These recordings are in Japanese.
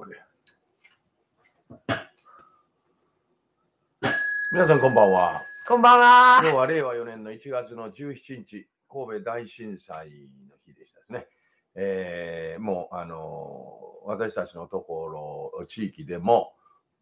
これ。皆さんこんばんは。こんばんは。今日は令和4年の1月の17日、神戸大震災の日でしたね。えーもう、あのー私たちのところ、地域でも、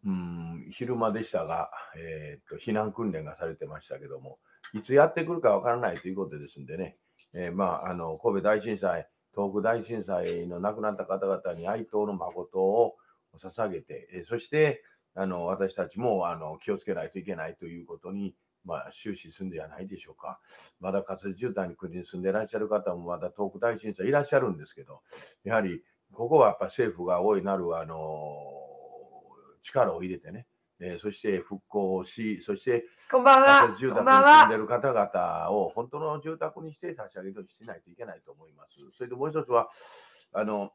うん、昼間でしたが、えーっと、避難訓練がされてましたけども、いつやってくるかわからないということですんでね、えーまあ、あの、神戸大震災、東北大震災の亡くなった方々に哀悼の誠を捧げて、えそして、あの、私たちも、あの、気をつけないといけないということに、まあ、終始するんじゃないでしょうか。まだ仮設住宅に国に住んでいらっしゃる方もまだ東北大震災いらっしゃるんですけど、やはりここはやっぱ政府が大いなるあの力を入れてね、えーそして復興をし、そしてこんばんは。住宅に住んでは。る方々を本当の住宅にして差し上げるようにしないといけないと思います。それでもう一つは、あの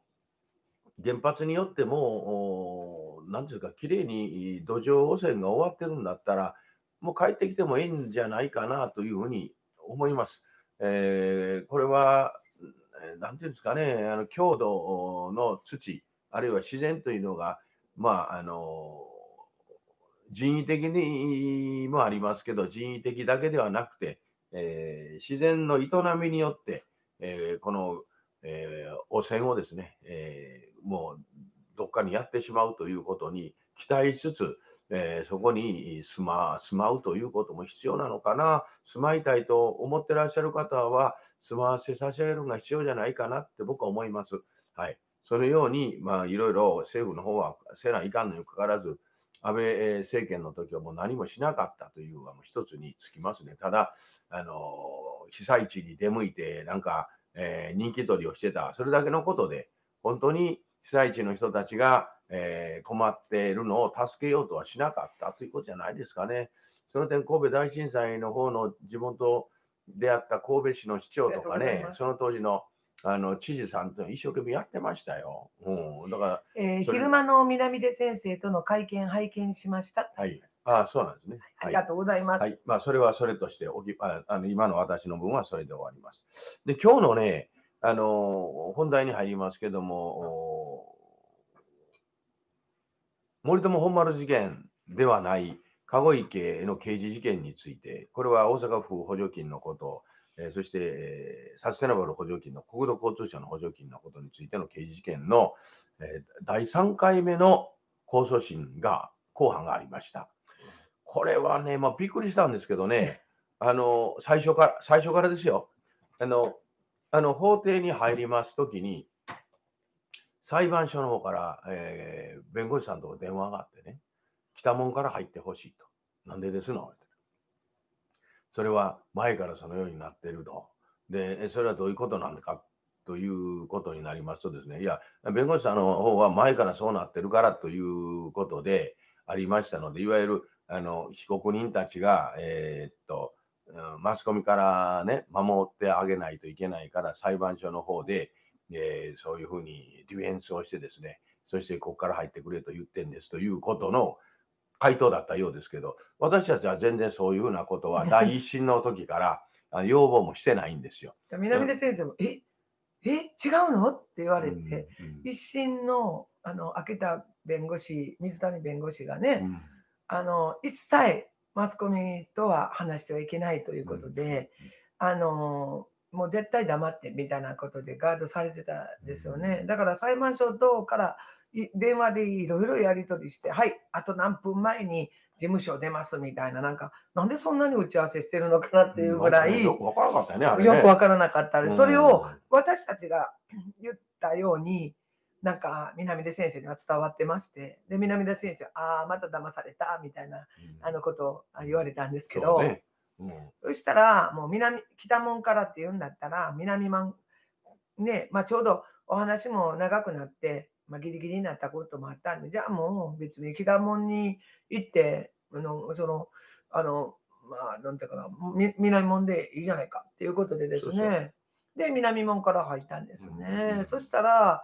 原発によっても、おなんていうか、きれいに土壌汚染が終わってるんだったら、もう帰ってきてもいいんじゃないかなというふうに思います。えーこれは、えーなんていうんですかね、あの郷土の土、あるいは自然というのが、まあ、あの人為的にもありますけど、人為的だけではなくて、えー自然の営みによって、えーこの、えー汚染をですね、えもうどっかにやってしまうということに期待しつつ、えそこに住ま住まうということも必要なのかな、住まいたいと思ってらっしゃる方は、住まわせ差し上げるのが必要じゃないかなって僕は思います。はい。そのように、まあ、いろいろ政府の方はせないかんのにかかわらず、安倍えー政権の時はもう何もしなかったというのはもう一つにつきますね。ただ、あのー被災地に出向いて、なんか、えー人気取りをしてた、それだけのことで、本当に被災地の人たちが、えー困っているのを助けようとはしなかったということじゃないですかね。その点、神戸大震災の方の地元であった神戸市の市長とかねその当時のあの知事さんと一生懸命やってましたよ。うん、だから、えー昼間の南出先生との会見拝見しました。はい。あそうなんですね。ありがとうございます。はい。まあ、それはそれとしておきあ、あの今の私の分はそれで終わります。で、今日のね、あの本題に入りますけども、お森友本丸事件ではない、籠池の刑事事件について、これは大阪府補助金のこと、えーそして、えーサステナブル補助金の国土交通省の補助金のことについての刑事事件の、えー第3回目の控訴審が、公判がありました。これはね、まあ、びっくりしたんですけどね、あの最初から最初からですよ。あのあの法廷に入りますときに、裁判所の方から、えー弁護士さんと電話があってね、来たもんから入ってほしいと。なんでですの？それは前からそのようになっていると。で、それはどういうことなのかということになりますとですね、いや、弁護士さんの方は前からそうなってるからということでありましたので、いわゆるあの被告人たちが、えーっと、マスコミからね、守ってあげないといけないから、裁判所の方で、えーそういうふうにディフェンスをしてですね、そしてここから入ってくれと言ってんですということの回答だったようですけど、私たちは全然そういうふうなことは 第一審の時から要望もしてないんですよ。南出先生も、ええ違うの？って言われて、うんうん一審のあの秋田弁護士、水谷弁護士がね、うん。あの一切マスコミとは話してはいけないということで、あのもう絶対黙ってみたいなことでガードされてたんですよね。だから裁判所等からい電話でいろいろやり取りして、はい、あと何分前に事務所出ますみたいな、なんか、なんでそんなに打ち合わせしてるのかなっていうぐらい、よくわからなかったよね、あれね。よくわからなかったです。それをうん私たちが 言ったように、なんか南出先生には伝わってまして、で、南出先生、ああ、また騙されたみたいなあのことをあ言われたんですけど、そうねうんそしたら、もう南、北門からって言うんだったら、南門、ね、まあちょうどお話も長くなって、まあギリギリになったこともあったんで、じゃあもう別に北門に行って、あの、その、あの、まあなんていうかな、み南門でいいじゃないかっていうことでですね、そうそう。で、南門から入ったんですうんね。そしたら、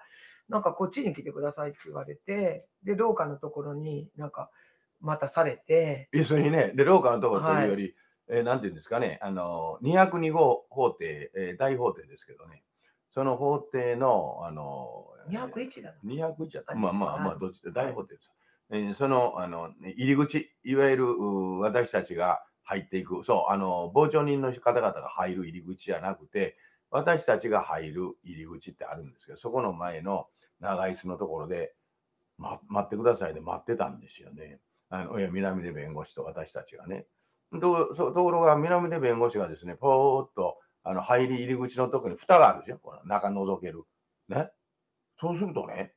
なんかこっちに来てくださいって言われて、で、廊下のところになんかまたされて、要するにね、で、廊下のところというより、えーなんていうんですかね、あの、202号法廷、えー大法廷ですけどね、その法廷の、あの、201だな。201やった。あまあまあまあ、はいどっちで大法廷です。えーその、あの、入り口、いわゆるう私たちが入っていく、そう、あの、傍聴人の方々が入る入り口じゃなくて、私たちが入る入り口ってあるんですけど、そこの前の長椅子のところで、ま、待ってくださいで待ってたんですよね。あの、いや南出弁護士と私たちがね。とそうところが、南出弁護士がですね、ぽーっと、あの、入り入り口のところに蓋があるでしょ、この中覗ける。ね？そうするとね、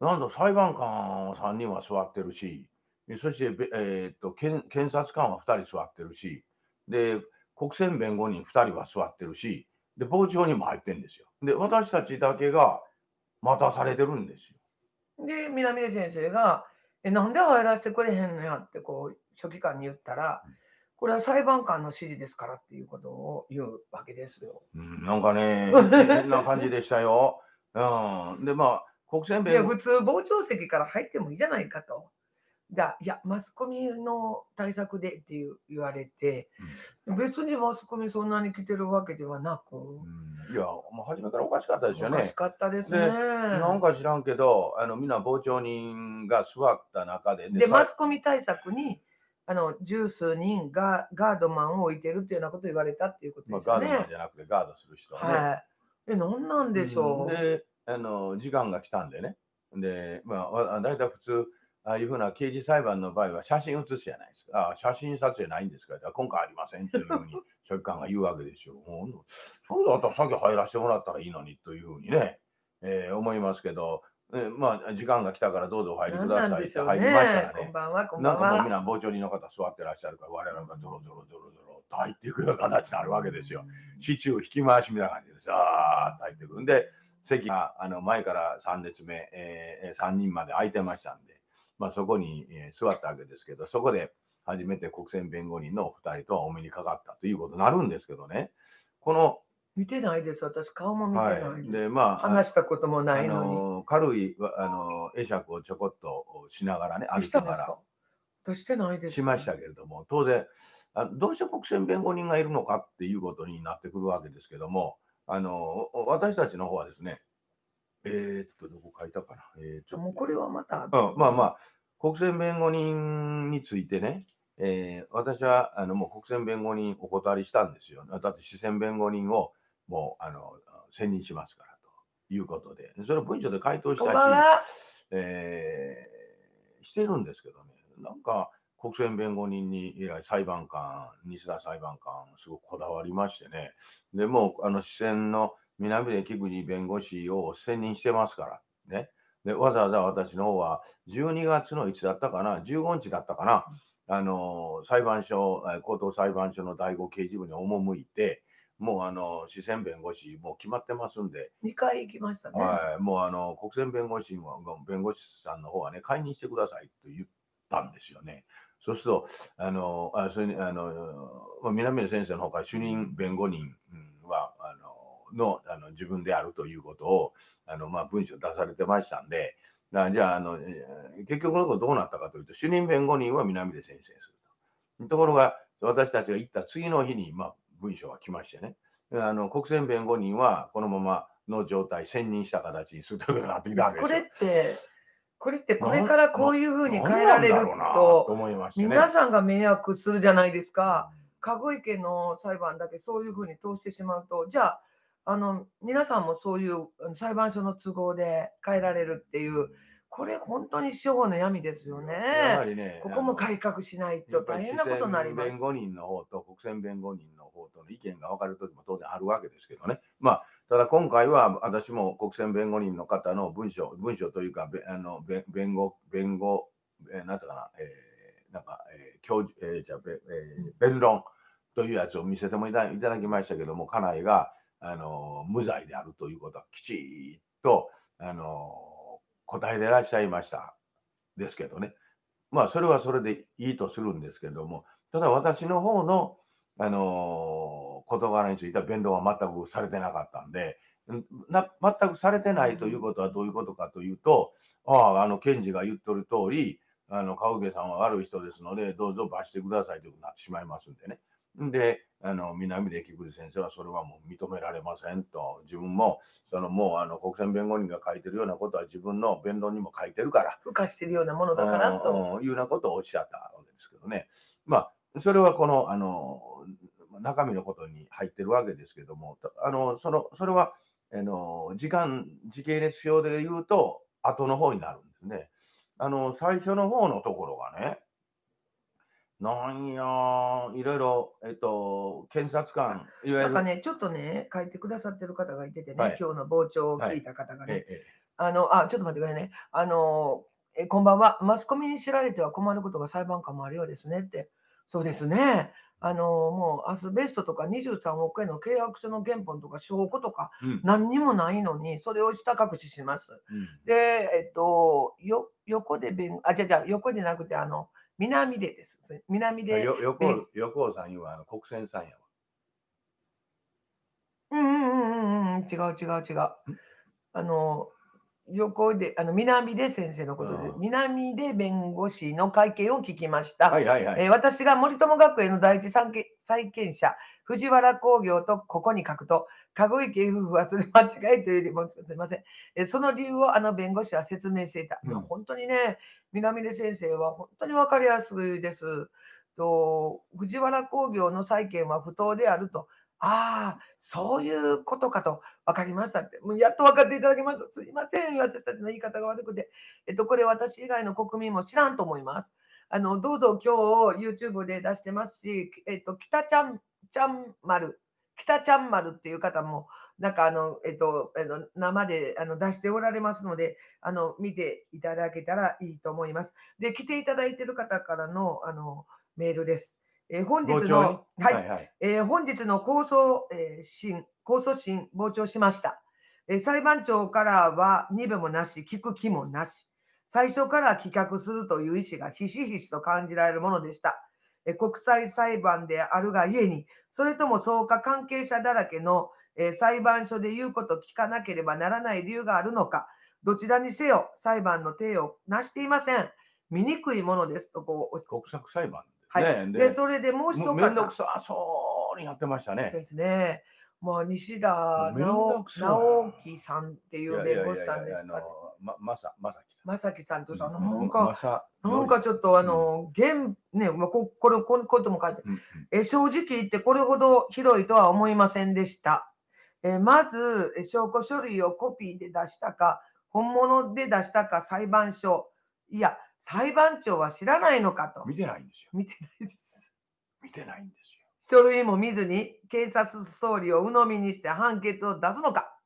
なんと裁判官3人は座ってるし、えそして、べえーっと検検察官は2人座ってるし、で、国選弁護人2人は座ってるし、で、傍聴人も入ってるんですよ。で、私たちだけが待たされてるんですよ。で、南出先生が、え、なんで入らせてくれへんのやって、こう、書記官に言ったらうん、これは裁判官の指示ですからっていうことを言うわけですよ。うん、なんかね、変な感じでしたよ。うん。で、まあ、国選いや、普通、傍聴席から入ってもいいじゃないかと。じゃあ、いや、マスコミの対策でっていう言われて、別にマスコミそんなに来てるわけではなく、うん、いや、もう初めからおかしかったですよねおかし。かったですね。でなんか知らんけど、あのみんな傍聴人が座った中で、で、さマスコミ対策に、あの十数人がガードマンを置いてるっていうようなことを言われたっていうことまあ、ですよね。ガードマンじゃなくてガードする人はね。はい。え、なんなんでしょう？であの、時間が来たんでね。で、まあわ、大体普通、ああいうふうな刑事裁判の場合は写真写すじゃないですか。あ写真撮影ないんですかあ今回ありませんというふうに、書記官が言うわけですよ。もうそうだったら先入らせてもらったらいいのにというふうにね、えー思いますけど、えーまあ、時間が来たからどうぞお入りくださいって入りましたら。ねこん。ばんは、こんばんなんかもうみんは。な傍聴人の方座ってらっしゃるから、我々がゾロゾロゾロゾロと入っていくような形になるわけですよ。シチュー引き回しみたいな感じでさーっと入ってくるんで、席があの前から3列目、えー、3人まで空いてましたんで、まあ、そこに、えー座ったわけですけど、そこで初めて国選弁護人の2人とはお目にかかったということになるんですけどね、この、見てないです。私、顔も見てはないい、でまあ、話したこともないのに。あの軽いわあの会釈をちょこっとしながらね、歩きなんがら私してないです。しましたけれども、当然、あどうして国選弁護人がいるのかっていうことになってくるわけですけども、あの私たちの方はですね、えーっと、どこ書いたかな。えーちょっともうこれはまた。うん、まあまあ、国選弁護人についてね、えー私はあのもう国選弁護人お断りしたんですよ。だって、市選弁護人をもうあの選任しますからということで、それを文書で回答したし。えーしてるんですけどね、なんか国選弁護人に以来裁判官、西田裁判官、すごくこだわりましてね、でもうあの支選の南出木口弁護士を選任してますから、ね、でわざわざ私の方は12月のいつだったかな、15日だったかな、あの裁判所、えー高等裁判所の第五刑事部に赴いて、もうあの支選弁護士、もう決まってますんで、2回行きましたね。はい、もうあの国選弁護士は弁護士さんの方はね、解任してくださいと言ったんですよね。そうすると、あのあそれにあのまあ南野先生の方から主任弁護人うんはあののあの自分であるということをあの、まあ、文書出されてましたんで、なじゃああの、えー結局のところどうなったかというと、主任弁護人は南出先生にすると。ところが、私たちが行った次の日に、まあ、文書が来ましてね、あの国選弁護人はこのままの状態、選任した形にするということになってきたわけですよ。これって、これってこれからこういうふうに変えられると。皆さんが迷惑するじゃないですか。籠池の裁判だけそういうふうに通してしまうと、じゃあ、あの皆さんもそういう裁判所の都合で変えられるっていう、これ、本当に司法の闇ですよね。やはりね、ここも改革しないと大変なことになります弁。護人の方と国選弁護人の方との意見が分かるときも当然あるわけですけどね。まあ、ただ今回は私も国選弁護人の方の文書、文書というか、べあのべ弁護、弁護、えーなんていうかな、えーなんか、えー教授、えーじゃ、べえー弁論というやつを見せてもいたいただきましたけども、家内が、あの無罪であるということはきちっと、あの答えていらっしゃいました。ですけどね。まあ、それはそれでいいとするんですけども、ただ私の方の、あの事柄については弁論は全くされてなかったんで、んな全くされてないということはどういうことかというと、ああ、あの検事が言っとる通り、あの川受さんは悪い人ですので、どうぞ罰してくださいということになってしまいますんでね。で、あの南出菊池先生はそれはもう認められませんと、自分もそのもうあの国選弁護人が書いてるようなことは自分の弁論にも書いてるから、付加してるようなものだからと。うんいうようなことをおっしゃったわけですけどね。まあ、それはこのあの中身のことに入ってるわけですけども、あのそのそれはあの時間、時系列表で言うと、後の方になるんですね。あの最初の方のところがね、なんや、いろいろ、えっと、検察官、いわゆる、なんかね、ちょっとね、書いてくださってる方がいててね、はい今日の傍聴を聞いた方がね、ええあの、あ、ちょっと待ってくださいね。あの、えこんばんは。マスコミに知られては困ることが裁判官もあるようですねって。そうですね。あの、もうアスベストとか23億円の契約書の原本とか証拠とかうん何にもないのに、それを下隠しします。うんで、えっと、よ横で弁、あ、じゃじゃ横でなくて、あの、南でです。南で、よ横弁横尾さん言うはあの国選さんやわ。うんうんうんうんうん、違う違う違う。あの、横で、あの、南で先生のことでう、ん南で弁護士の会見を聞きました。はいはいはい。えー私が森友学園の第一債権債権者、藤原工業とここに書くと、籠池夫婦はそれ 間違いというよりも、すみません、えーその理由をあの弁護士は説明していた。うん本当にね、南出先生は本当に分かりやすいです。と藤原工業の債権は不当であると。ああ、そういうことかと分かりましたって。もうやっと分かっていただきました。すいません、私たちの言い方が悪くて。えっと、これ私以外の国民も知らんと思います。あの、どうぞ今日 YouTube で出してますし、えっと、北ちゃん、ちゃん丸、北ちゃん丸っていう方も、なんかあの、えっと、あの生であの出しておられますので、あの、見ていただけたらいいと思います。で、来ていただいている方からの、あの、メールです。えー本日の、にはい、はいはい。えー本日の控訴、えー審控訴審、傍聴しました、えー裁判長からは2部もなし、聞く気もなし、最初から棄却するという意思がひしひしと感じられるものでした。えー国際裁判であるがゆえに、それとも草加関係者だらけの、えー裁判所で言うこと聞かなければならない理由があるのか、どちらにせよ裁判の体をなしていません。見くいものですとこう国策裁判？はい、ね。で、それでもう一方めんどくさそうにやってましたね。ですね。まあ、西田直直樹さんっていいう弁護士さんですかね。ままさまさきさん。正樹さんとさ、うなんか、まさなんかちょっとあの、現、ね、まあ、ここれ、このことも書いてえ正直言ってこれほど広いとは思いませんでした。えまず、え証拠書類をコピーで出したか、本物で出したか裁判所。いや、裁判長は知らないのかと。見てないんですよ。見てないです。見てないんですよ。書類も見ずに警察ストーリーを鵜呑みにして判決を出すのか。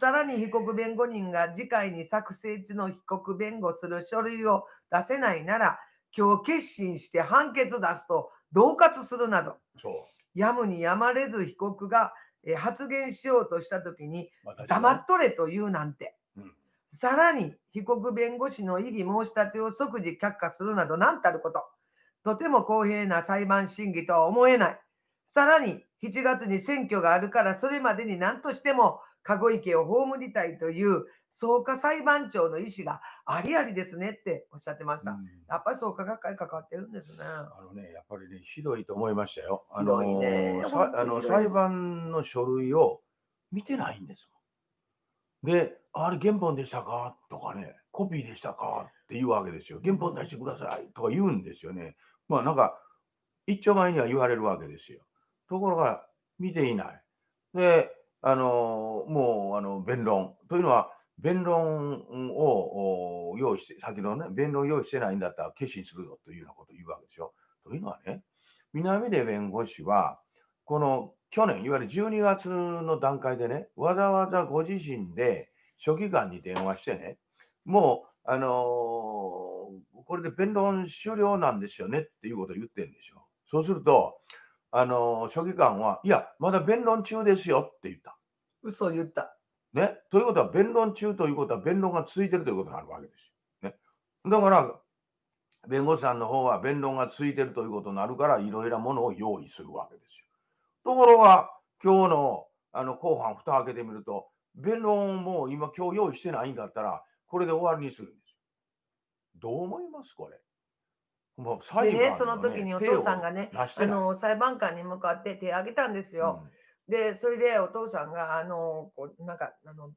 さらに被告弁護人が次回に作成中の被告弁護する書類を出せないなら、今日決心して判決出すと恫喝するなど。やむにやまれず被告がえー発言しようとしたときに、黙っとれと言うなんて、うんさらに被告弁護士の異議申し立てを即時却下するなど何たること、とても公平な裁判審議とは思えない。さらに7月に選挙があるからそれまでに何としても籠池を葬りたいという創価裁判長の意思がありありですねっておっしゃってました。うんやっぱり創価学会関わってるんですね。あのね、やっぱりね、ひどいと思いましたよ。あひのねあの裁判の書類を見てないんです。で、あれ原本でしたか？とかね、コピーでしたか？って言うわけですよ。原本出してくださいとか言うんですよね。まあなんか、一丁前には言われるわけですよ。ところが、見ていない。で、あのもうあの弁論というのは、弁論を用意して、先のね、弁論用意してないんだったら決心するぞというようなことを言うわけですよ。というのはね、南出弁護士は、この去年、いわゆる12月の段階でね、わざわざご自身で書記官に電話してね、もう、あのーこれで弁論終了なんですよねっていうことを言ってるんですよ。そうすると、あのー書記官は、いや、まだ弁論中ですよって言った。嘘を言った。ね。ということは、弁論中ということは、弁論が続いているということになるわけですよ。ね。だから、弁護士さんの方は弁論が続いているということになるから、いろいろなものを用意するわけですよ。ところが、今日のあの後半、蓋を開けてみると、弁論も今、今日用意してないんだったら、これで終わりにするんですよ。どう思いますこれ？もう裁でね、判その時にお父さんがね、あ。の裁判官に向かって手を挙げたんですよ。で、それでお父さんが、あの、こうなんか、あの、うん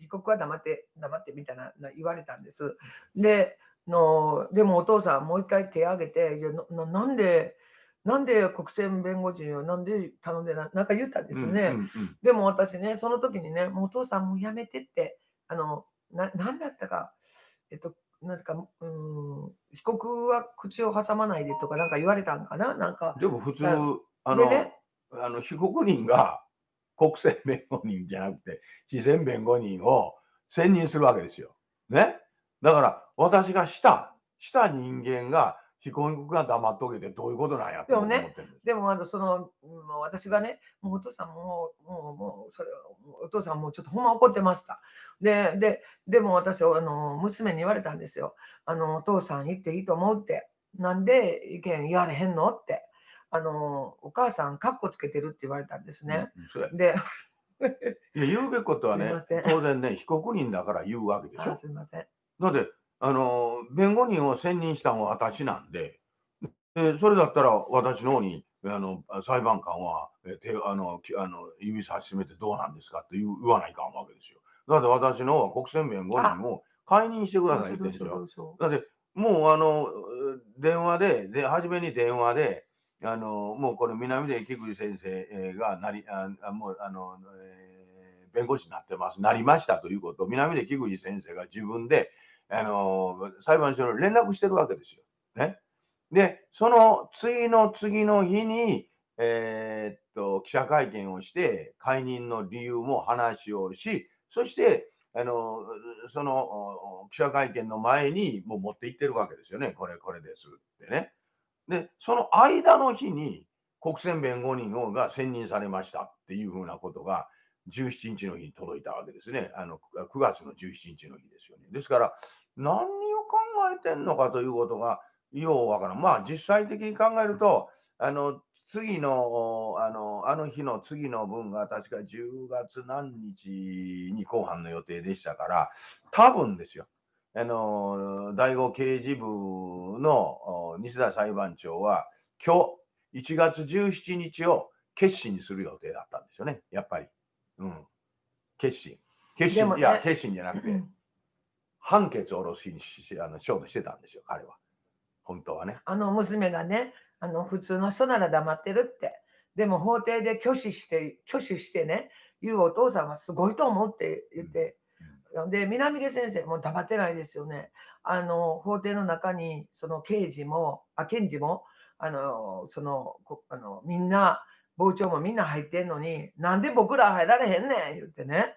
被告は黙って、黙ってみたいなな言われたんです。で、のでもお父さんもう一回手を挙げて、いやなななんで、なんで国選弁護人をなんで頼んでな、なんか言ったんですよね。うんうんうんでも私ね、その時にね、もうお父さんもうやめてって、あの、な、なんだったか、えっと、なんか、うん、被告は口を挟まないでとかなんか言われたんかな？なんか、でも普通、だあの、でね？あの被告人が国選弁護人じゃなくて、地選弁護人を選任するわけですよ。ね？だから、私がした、した人間が、被告が黙っとけてどういうことなんやってでもね思ってるんです。でもあのその、うんもう私がね、もうお父さんもう、もう、もう、それお父さんもうちょっとほんま怒ってました。で、で、でも私、あの、娘に言われたんですよ。あの、お父さん言っていいと思うって。なんで意見言われへんのって。あの、お母さん、カッコつけてるって言われたんですね。うん。で、いや言うべきことはね 当然ね、被告人だから言うわけでしあょ。すみません。だって、あの、弁護人を選任したのは私なんで、でそれだったら私の方に、あの、裁判官は、え手あの、きあの指差し締めてどうなんですかって言う言わないかんわけですよ。だって私の方は国選弁護人を解任してくださいってど言ってだって、もうあの、電話で、で、初めに電話で、あの、もうこれ南出木口先生えーがなり、ああもうあの、えー弁護士になってます、なりましたということを南出木口先生が自分で、あの、裁判所に連絡してるわけですよ。ね。で、その次の次の日に、えーっと、記者会見をして、解任の理由も話をし、そして、あの、その記者会見の前にもう持って行ってるわけですよね。これ、これですってね。で、その間の日に国選弁護人をが選任されましたっていうふうなことが17日の日に届いたわけですね。あの9月の17日の日ですよね。ですから、何を考えてんのかということがようわからん。まあ、実際的に考えると、あの、次の、あの、あの日の次の分が確か10月何日に公判の予定でしたから、多分ですよ。あの、第五刑事部のお西田裁判長は、今日1月17日を決心にする予定だったんですよね、やっぱり。うん。決心。決心、いや、決心じゃなくて、うん判決を下ろしにししあのしようとしてたんですよ、彼は。本当はね。あの娘がね、あの普通の人なら黙ってるって。でも法廷で拒否して、拒否してね、言うお父さんはすごいと思うって言って、で、南出先生も黙ってないですよね。あの、法廷の中に、その刑事も、あ、検事も、あの、その、こあのみんな、傍聴もみんな入ってんのに、なんで僕ら入られへんねん言ってね。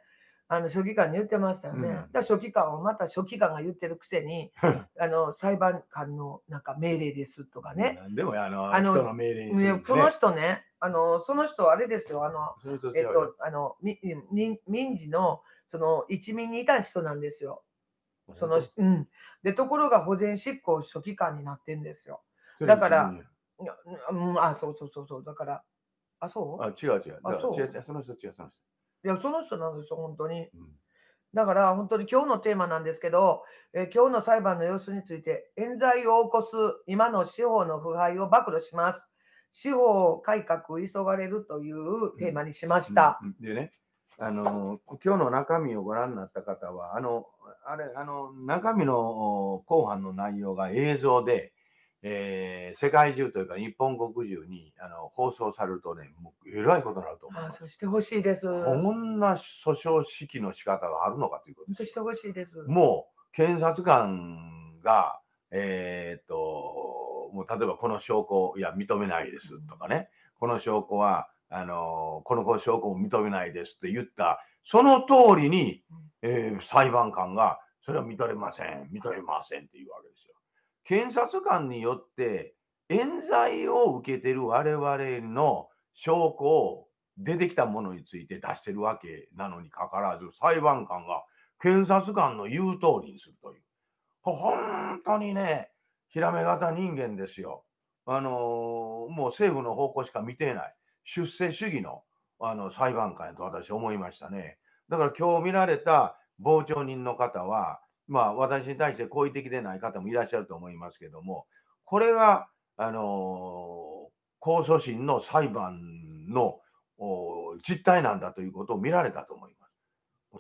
あの書記官に言ってましたよね。うんだ書記官はまた書記官が言ってるくせに、あの裁判官のなんか命令ですとかね。でもあのあの人の命令にねこの人ね、あのその人あれですよ、あの、えっよと、あの、み民民事のその一民にいた人なんですよ。その、うん。で、ところが保全執行書記官になってんですよ。だからうん、あ、そうそうそうそう。だから、あ、そう？あ違う違う。あそう？違う違う、その人違う、その人。いや、その人なんですよ、本当に。うんだから本当に今日のテーマなんですけど、えー今日の裁判の様子について、冤罪を起こす今の司法の腐敗を暴露します。司法改革急がれるというテーマにしました。うんでね、あの、今日の中身をご覧になった方は、あの、あれ、あの、中身のお後半の内容が映像で、えー世界中というか日本国中にあの放送されるとね、もうえらいことになると思います。あそうしてほしいです。こ本んな訴訟指揮の仕方があるのかということです。当してほしいです。もう検察官が、えーっと、もう例えばこの証拠、いや、認めないですとかね、この証拠は、あのこの証拠も認めないですって言った、その通りに、えー裁判官が、それは認めません、認めませんっていうわけですよ。検察官によって、冤罪を受けてる我々の証拠を出てきたものについて出してるわけなのにかかわらず、裁判官が検察官の言う通りにするという。本当にね、ひらめ型人間ですよ。あのーもう政府の方向しか見てない。出世主義のあの裁判官と私思いましたね。だから今日見られた傍聴人の方は、まあ私に対して好意的でない方もいらっしゃると思いますけども、これが、あの控訴審の裁判の実態なんだということを見られたと思います。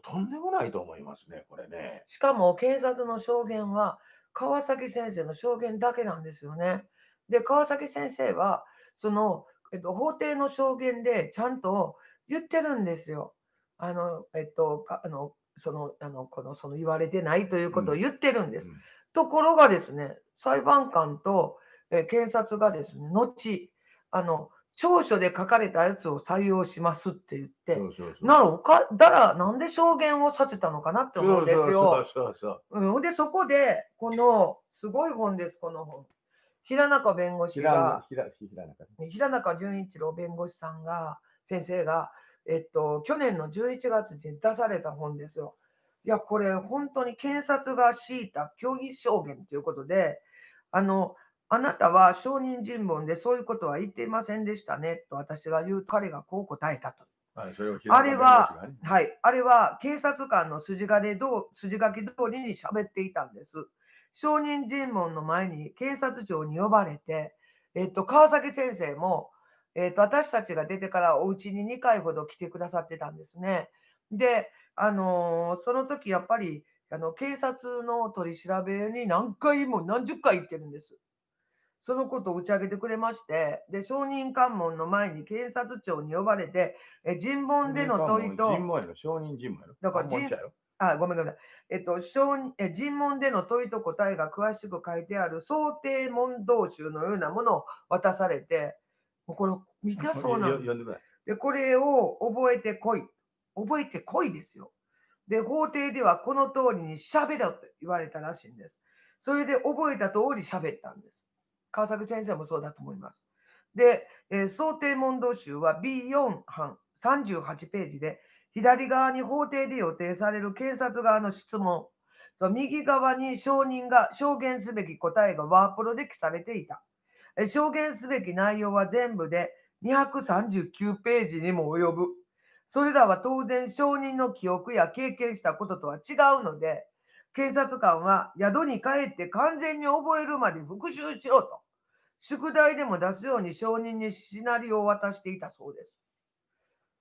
とんでもないと思いますね、これね。しかも警察の証言は川崎先生の証言だけなんですよね。で、川崎先生は、その、えっと、法廷の証言でちゃんと言ってるんですよ。あの、えっと、あの、その、あの、この、その言われてないということを言ってるんです。うんところがですね、裁判官と、えー検察がですね、後、あの、調書で書かれたやつを採用しますって言って。ならおか、だら、なんで証言をさせたのかなって思うんですよ。そうそうそううん、で、そこで、この、すごい本です、この本。平中弁護士が、平中淳一郎弁護士さんが、先生が、えっと、去年の11月に出された本ですよ。いや、これ、本当に検察が敷いた虚偽証言ということで、あの、あなたは証人尋問でそういうことは言っていませんでしたねと私が言う、彼がこう答えたと。はいそれをあれははい、あれは警察官の筋金どう筋書き通りに喋っていたんです。証人尋問の前に警察庁に呼ばれて、えっと、川崎先生も、えっと、私たちが出てからお家に2回ほど来てくださってたんですね。で、あのーその時やっぱりあの警察の取り調べに何回も何十回行ってるんです。そのことを打ち上げてくれまして、で証人喚問の前に検察庁に呼ばれて、え尋問での問いと、尋問やろ、証人尋問やろ？だから尋あ、ごめんごめん。えっと、証人え尋問での問いと答えが詳しく書いてある想定問答集のようなものを渡されて、これ、みんなそうなんでこれを覚えてこい。覚えてこいですよ。で、法廷ではこの通りに喋ろと言われたらしいんです。それで覚えた通り喋ったんです。川崎先生もそうだと思います。で、えー想定問答集は B4 版38ページで、左側に法廷で予定される検察側の質問、と右側に証人が証言すべき答えがワープロで記されていた。証言すべき内容は全部で239ページにも及ぶ。それらは当然証人の記憶や経験したこととは違うので、警察官は宿に帰って完全に覚えるまで復習しろと、宿題でも出すように証人にシナリオを渡していたそうです。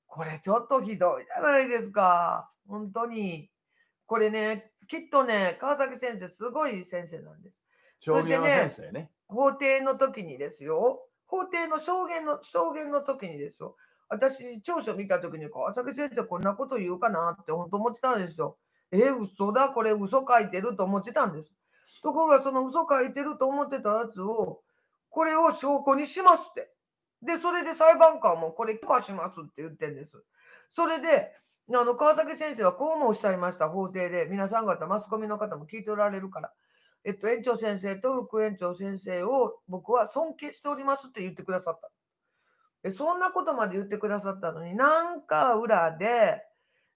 これちょっとひどいじゃないですか。本当に。これね、きっとね、川崎先生、すごい先生なんです。証言の先生ね。法廷の時にですよ。法廷の証言の証言の時にですよ。私、調書見た時に、川崎先生こんなこと言うかなって本当思ってたんですよ。え、嘘だ、これ嘘書いてると思ってたんです。ところが、その嘘書いてると思ってたやつを、これを証拠にしますって。で、それで裁判官もこれ許可しますって言ってんです。それで、あの川崎先生はこうもおっしゃいました、法廷で。皆さん方、マスコミの方も聞いておられるから。えっと、園長先生と副園長先生を僕は尊敬しておりますって言ってくださった。えそんなことまで言ってくださったのに、なんか裏で、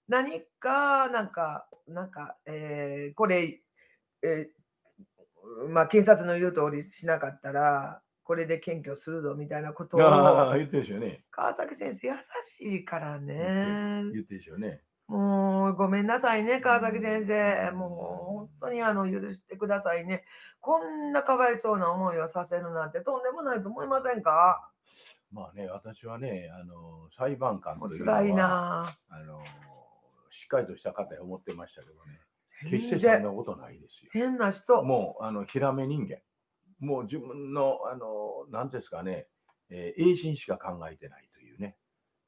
何か、なんか、なんか、えーこれ、えーまあ、検察の言う通りしなかったら、これで検挙するぞみたいなことを、言ってるでしょうね。川崎先生優しいから言ね。ってるでしょうね。もうごめんなさいね、川崎先生。もう本当にあの許してくださいね。こんなかわいそうな思いをさせるなんてとんでもないと思いませんか？まあね、私はね、あの裁判官というのは辛いなあの、しっかりとした方や思ってましたけどね、ぁ。決してそんなことないですよ。変な人。もう、あの、ひらめ人間。もう自分の、あの、なんですかね、えー、栄心しか考えてないというね、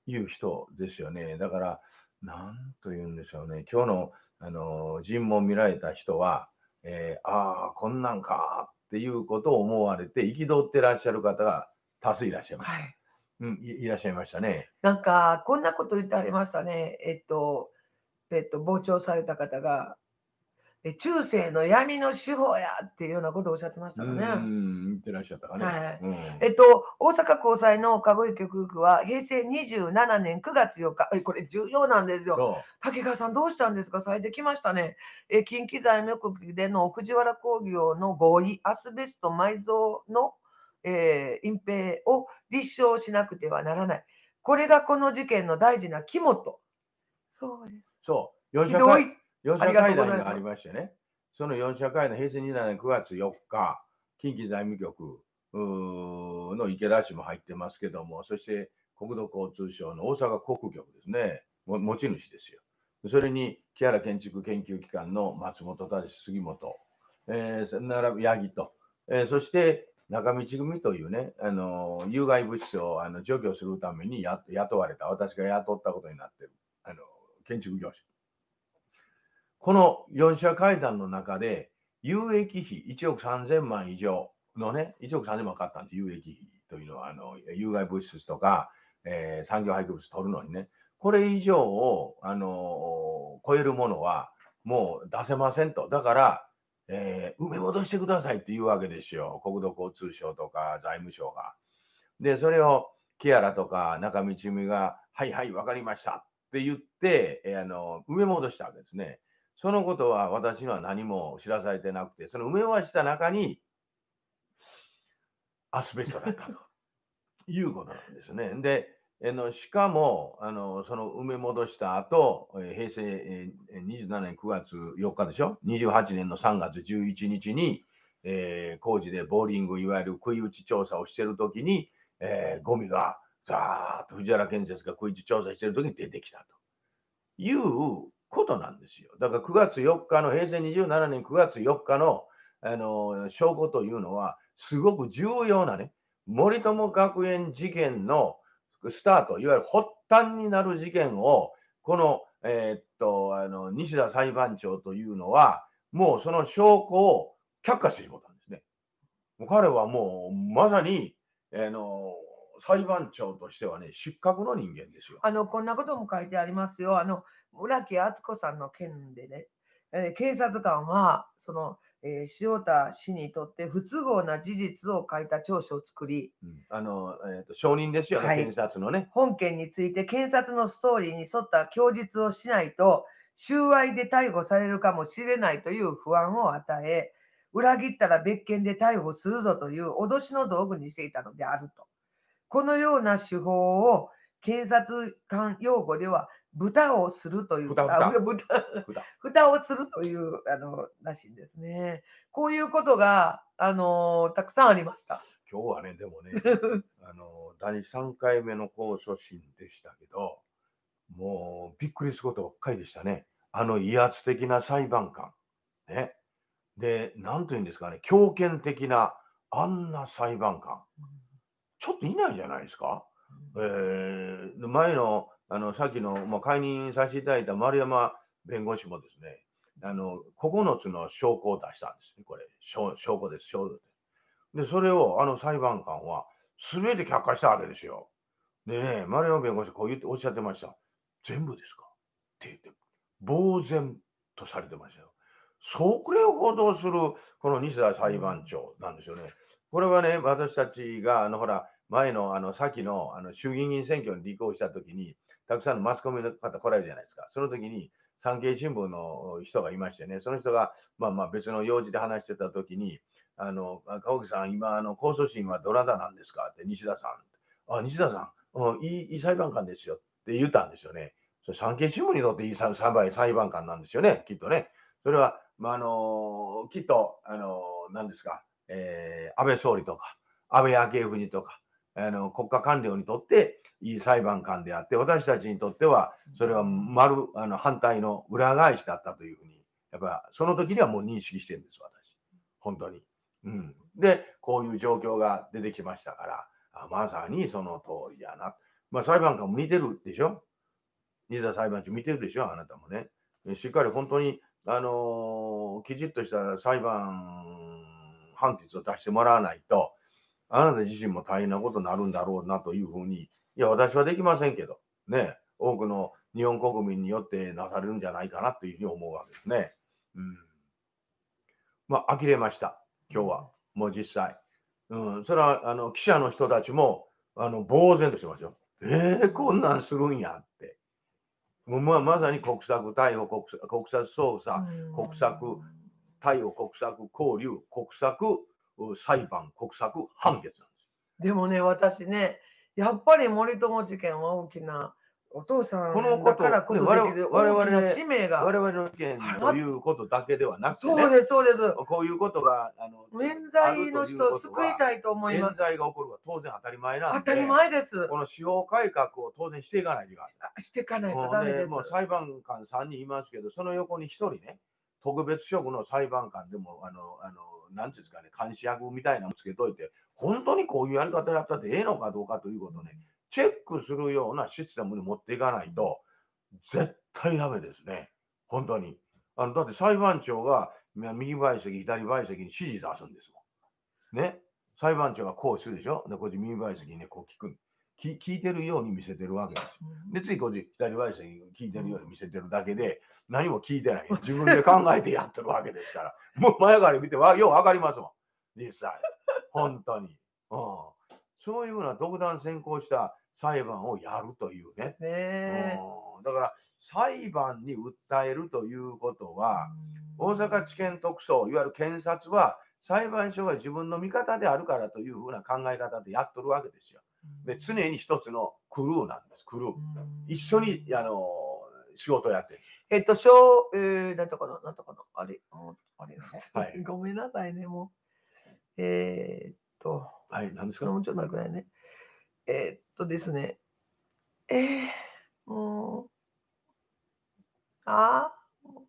いう人ですよね。だから、なんと言うんでしょうね、今日の、あの、尋問見られた人は、えーああ、こんなんかっていうことを思われて、憤ってらっしゃる方が多数いらっしゃいます。はい。うん、いいらっしゃいましたね。なんか、こんなこと言ってありましたね。えっと、えっと、傍聴された方が、え中世の闇の手法やっていうようなことをおっしゃってましたうよね。ん、言ってらっしゃったかね。はいうんえっと、大阪高裁の籠池夫婦は平成27年9月4日、えこれ重要なんですよ。そ竹川さん、どうしたんですか？されてきましたね。え近畿財務局での藤原工業の合意、アスベスト埋蔵の、えー隠蔽を立証しなくてはならない。これがこの事件の大事な肝と。そうです。う、そう。4ひどい。4社会談がありましてね、その4社会談、平成2年9月4日、近畿財務局の池田氏も入ってますけども、そして国土交通省の大阪国局ですね、持ち主ですよ。それに木原建築研究機関の松本忠杉本、えー、並び八木と、えー、そして中道組というね、あの有害物質をあの除去するためにや雇われた、私が雇ったことになってるあの建築業者。この4社会談の中で、有益費1億3000万以上のね、1億3000万かかったんです、有益費というのは、あの有害物質とか、えー、産業廃棄物取るのにね、これ以上を、あの超えるものはもう出せませんと。だから、えー、埋め戻してくださいって言うわけですよ。国土交通省とか財務省が。で、それを木原とか中道美が、はいはい、わかりましたって言って、えー、あの埋め戻したわけですね。そのことは私には何も知らされてなくて、その埋め戻した中にアスベストだったと。いうことなんですね。で、えのしかもあの、その埋め戻した後、え平成、27年9月4日でしょ、28年の3月11日に、えー、工事でボーリング、いわゆる食い打ち調査をしているときに、えー、ゴミがザーッと藤原建設が食い打ち調査しているときに出てきたと。いうことなんですよ。だから9月4日の、平成27年9月4日のあの証拠というのは、すごく重要なね、森友学園事件のスタート、いわゆる発端になる事件を、この、えー、っと、あの、西田裁判長というのは、もうその証拠を却下してしまったんですね。彼はもう、まさに、あの、裁判長としてはね、失格の人間ですよ。あの、こんなことも書いてありますよ。あの、村木敦子さんの件でね、えー、警察官は、その、えー、塩田氏にとって不都合な事実を書いた調書を作り、うん、あのえーと、証人ですよね、はい、検察のね。本件について検察のストーリーに沿った供述をしないと、収賄で逮捕されるかもしれないという不安を与え、裏切ったら別件で逮捕するぞという脅しの道具にしていたのであると。このような手法を検察官用語では豚をするという、豚豚蓋 をするという、あの、らしいんですね。こういうことが、あの、たくさんありました。今日はね、でもね、あの、第3回目の控訴審でしたけど、もうびっくりすることばっかりでしたね。あの威圧的な裁判官。ね。で、なんというんですかね、強権的なあんな裁判官。ちょっといないじゃないですか。えー、前のあの、さっきの、まあ、解任させていただいた丸山弁護士もですね、あの、9つの証拠を出したんですね、これ。証証拠です、証拠です。で、それをあの裁判官は全て却下したわけですよ。でね、丸山弁護士こう言っておっしゃってました。全部ですか？って言って、呆然とされてましたよ。それを報道するこの西田裁判長なんですよね。これはね、私たちが、あの、ほら、前の、あの、先の、あの、衆議院選挙に立候補したときに、たくさんのマスコミの方来られるじゃないですか。その時に、産経新聞の人がいましてね、その人が、まあまあ別の用事で話してた時に、あの、川木さん、今、あの、控訴審はどなたなんですか？って、西田さん。あ、西田さん、いいいい裁判官ですよって言ったんですよね。それ産経新聞にとっていい裁判官なんですよね、きっとね。それは、まあ、あのきっと、あの何ですか、えー、安倍総理とか、安倍昭恵夫人とか、あの国家官僚にとっていい裁判官であって、私たちにとっては、それは丸あの反対の裏返しだったというふうに、やっぱその時にはもう認識してるんです、私。本当に。うん、で、こういう状況が出てきましたから、あまさにその通りやな。まあ、裁判官も似てるでしょ？西田裁判長見てるでしょ？あなたもね。しっかり本当に、あのー、きちっとした裁判判決を出してもらわないと、あなた自身も大変なことになるんだろうなというふうに、いや、私はできませんけど、ね、多くの日本国民によってなされるんじゃないかなというふうに思うわけですね。うん。まあ、呆れました、今日は。もう実際。うん、それは、あの、記者の人たちも、あの、呆然としてますよ。えー、こんなんするんやって。もうまあ、まさに国策逮捕、国策国策捜査、国策逮捕、国策交流、国策裁判、国策、判決なんです。でもね、私ね、やっぱり森友事件は大きなお父さんこのことだからこそねできる我々大きな使命が。我々の意見ということだけではなくて、ね、そうです、そうです。こういうことが、あの、免罪の人を救いいたいと思います。冤罪が起こるのは当然当たり前なんで、当たり前です。この司法改革を当然していかないといけない。あしていかないとダメです。もう裁判官3人いますけど、その横に1人ね、特別職の裁判官でも、あの、あのなんていうんですかね、監視役みたいなのつけといて、本当にこういうやり方やったってええのかどうかということをね、チェックするようなシステムに持っていかないと、絶対ダメですね。本当に。あのだって裁判長が右賠席、左賠席に指示出すんですもん。ね。裁判長がこうするでしょ。で、こっち右賠席にね、こう聞く。聞聞いてるように見せてるわけですで、次こっち左賠席に聞いてるように見せてるだけで、何も聞いてない。自分で考えてやってるわけですから。もう前から見てわ、ようわかりますもん。実際。本当に。うん。そういうふうな独断専行した裁判をやるというね。ねうんだから裁判に訴えるということは、大阪地検特捜、いわゆる検察は、裁判所が自分の味方であるからというふうな考え方でやっとるわけですよ。で常に一つのクルーなんです、クルー。一緒にあの仕事をやってる。えっと、小、えー、なんとかな、なんとかな、あれ、ああれ、はいごめんなさいね、もう。えーっと、はい、何ですか？もうちょっと待ってくださいね。えーっとですね、えー、もう、あーもう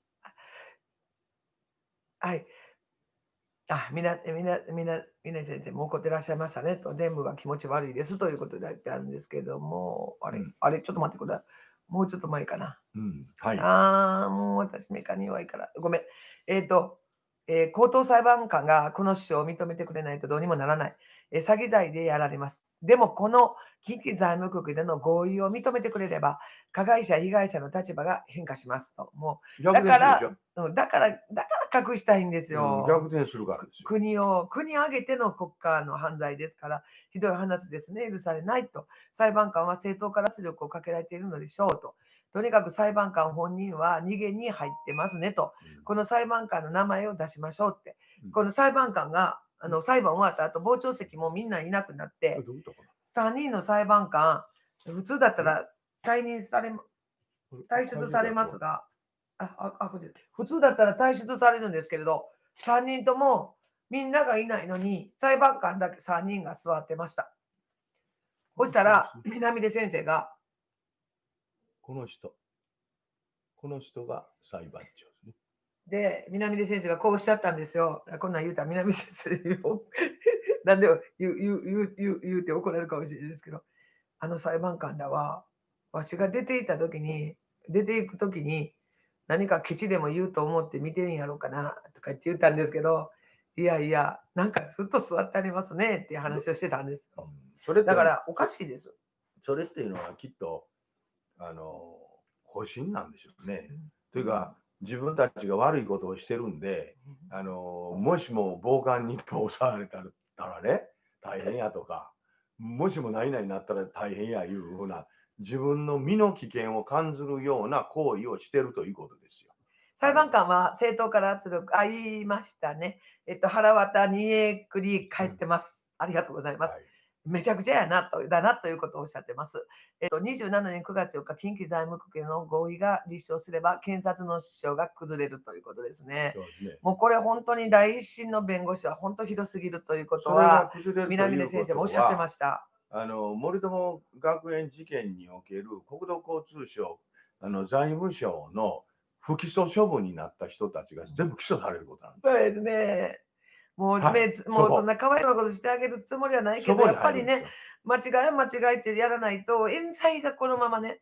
はい。あ、みな、みな、みな、みな先生、もう怒ってらっしゃいましたねと、全部が気持ち悪いですということで言ってあるんですけども、あれ、うんあれ、ちょっと待ってください。もうちょっと前かな。うん、はい。ああ、もう私メカに弱いから。ごめん。えっ、と、えー高等裁判官がこの主張を認めてくれないとどうにもならない。えー詐欺罪でやられます。でも、この近畿財務局での合意を認めてくれれば、加害者、被害者の立場が変化しますと。も。う、うんだから、だから隠したいんですよ。うん逆転するからですよ。国を、国を挙げての国家の犯罪ですから、ひどい話ですね、許されないと。裁判官は正当から圧力をかけられているのでしょうと。とにかく裁判官本人は逃げに入ってますねと。うんこの裁判官の名前を出しましょうってうん。この裁判官が、あの裁判終わった後、傍聴席もみんないなくなって、どういうことか3人の裁判官、普通だったら退任され退出されますが、あ、あ、あこ普通だったら退出されるんですけれど、3人ともみんながいないのに、裁判官だけ3人が座ってました。そしたら、南出先生が、この人。この人が裁判長で南出先生がこうおっしゃったんですよ。こんなん言うたら南出先生を、なんで言う言う言う言う言うて怒られるかもしれないですけど、あの裁判官らは、わしが出ていた時に、出ていく時に、何かケチでも言うと思って見てんやろうかなとか言って言ったんですけど、いやいや、なんかずっと座ってありますねっていう話をしてたんですよ。それだからおかしいです。それっていうのはきっと、あの、保身なんでしょうね。というか、自分たちが悪いことをしてるんで、あの、もしも暴漢に通されたらね、大変やとか、もしも何々になったら大変やいうふうな、自分の身の危険を感じるような行為をしてるということですよ。裁判官は政党から圧力、あ、言いましたね。えっと、腹渡にえくり返ってます。ありがとうございます。はいめちゃくちゃやなと、だなということをおっしゃってます。えっと、27年9月4日、近畿財務局への合意が立証すれば、検察の主張が崩れるということですね。そうですね。もうこれ本当に第一審の弁護士は本当ひどすぎるということは、南出先生もおっしゃってはました。あの森友学園事件における国土交通省あの財務省の不起訴処分になった人たちが全部起訴されることなんです。そうですね。もう、はい。ねもうそんなかわいそうなことしてあげるつもりはないけど、やっぱりね間違いは間違いってやらないと、冤罪がこのままね、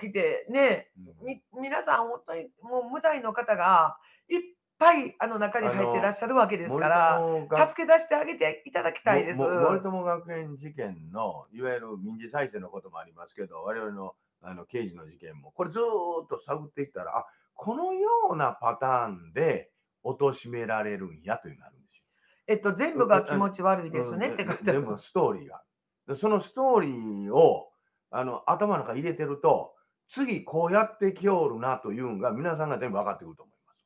起きて、ね、うん。み皆さん、本当にもう無罪の方がいっぱいあの中に入ってらっしゃるわけですから、助け出してあげていただきたいです。森友学園事件のいわゆる民事再生のこともありますけど、我々のあの刑事の事件も、これずーっと探っていったら、あこのようなパターンで貶められるんやというのがある。えっと、全部が気持ち悪いですねうんって書いてある全部ストーリーがそのストーリーをあの頭の中に入れてると、次こうやってきおるなというのが皆さんが全部分かってくると思います。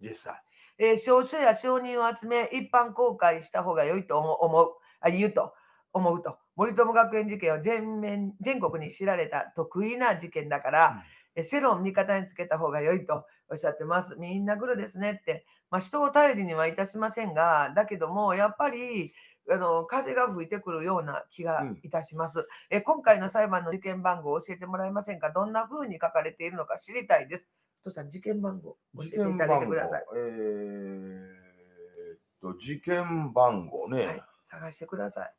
実際。えー証書や承認を集め、一般公開した方が良いと思うあ言うと思うと。森友学園事件は全面全国に知られた得意な事件だから、え世論を味方につけた方が良いとおっしゃってます。みんなグルですねって、まあ、人を頼りにはいたしませんが、だけども、やっぱりあの風が吹いてくるような気がいたします、え。今回の裁判の事件番号を教えてもらえませんか？どんな風に書かれているのか知りたいです。お父さん、事件番号教えていただいてください。えーっと、事件番号ね。はい、探してください。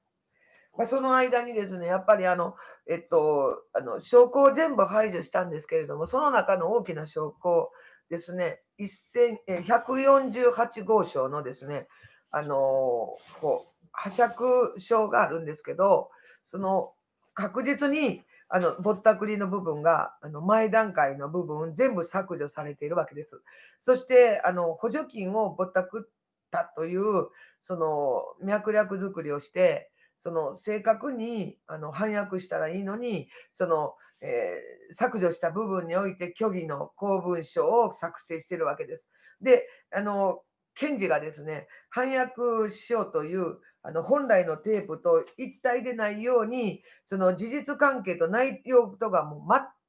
まあ、その間にですね、やっぱりあの、えっと、あの証拠を全部排除したんですけれども、その中の大きな証拠ですね、148号証のですね、あのこう拝借書があるんですけど、その確実にあのぼったくりの部分があの前段階の部分全部削除されているわけです。そしてあの補助金をぼったくったというその脈略作りをして、その正確にあの反訳したらいいのに、その、えー削除した部分において虚偽の公文書を作成してるわけです。で、あの検事がですね、反訳しようというあの本来のテープと一体でないように、その事実関係と内容とがもう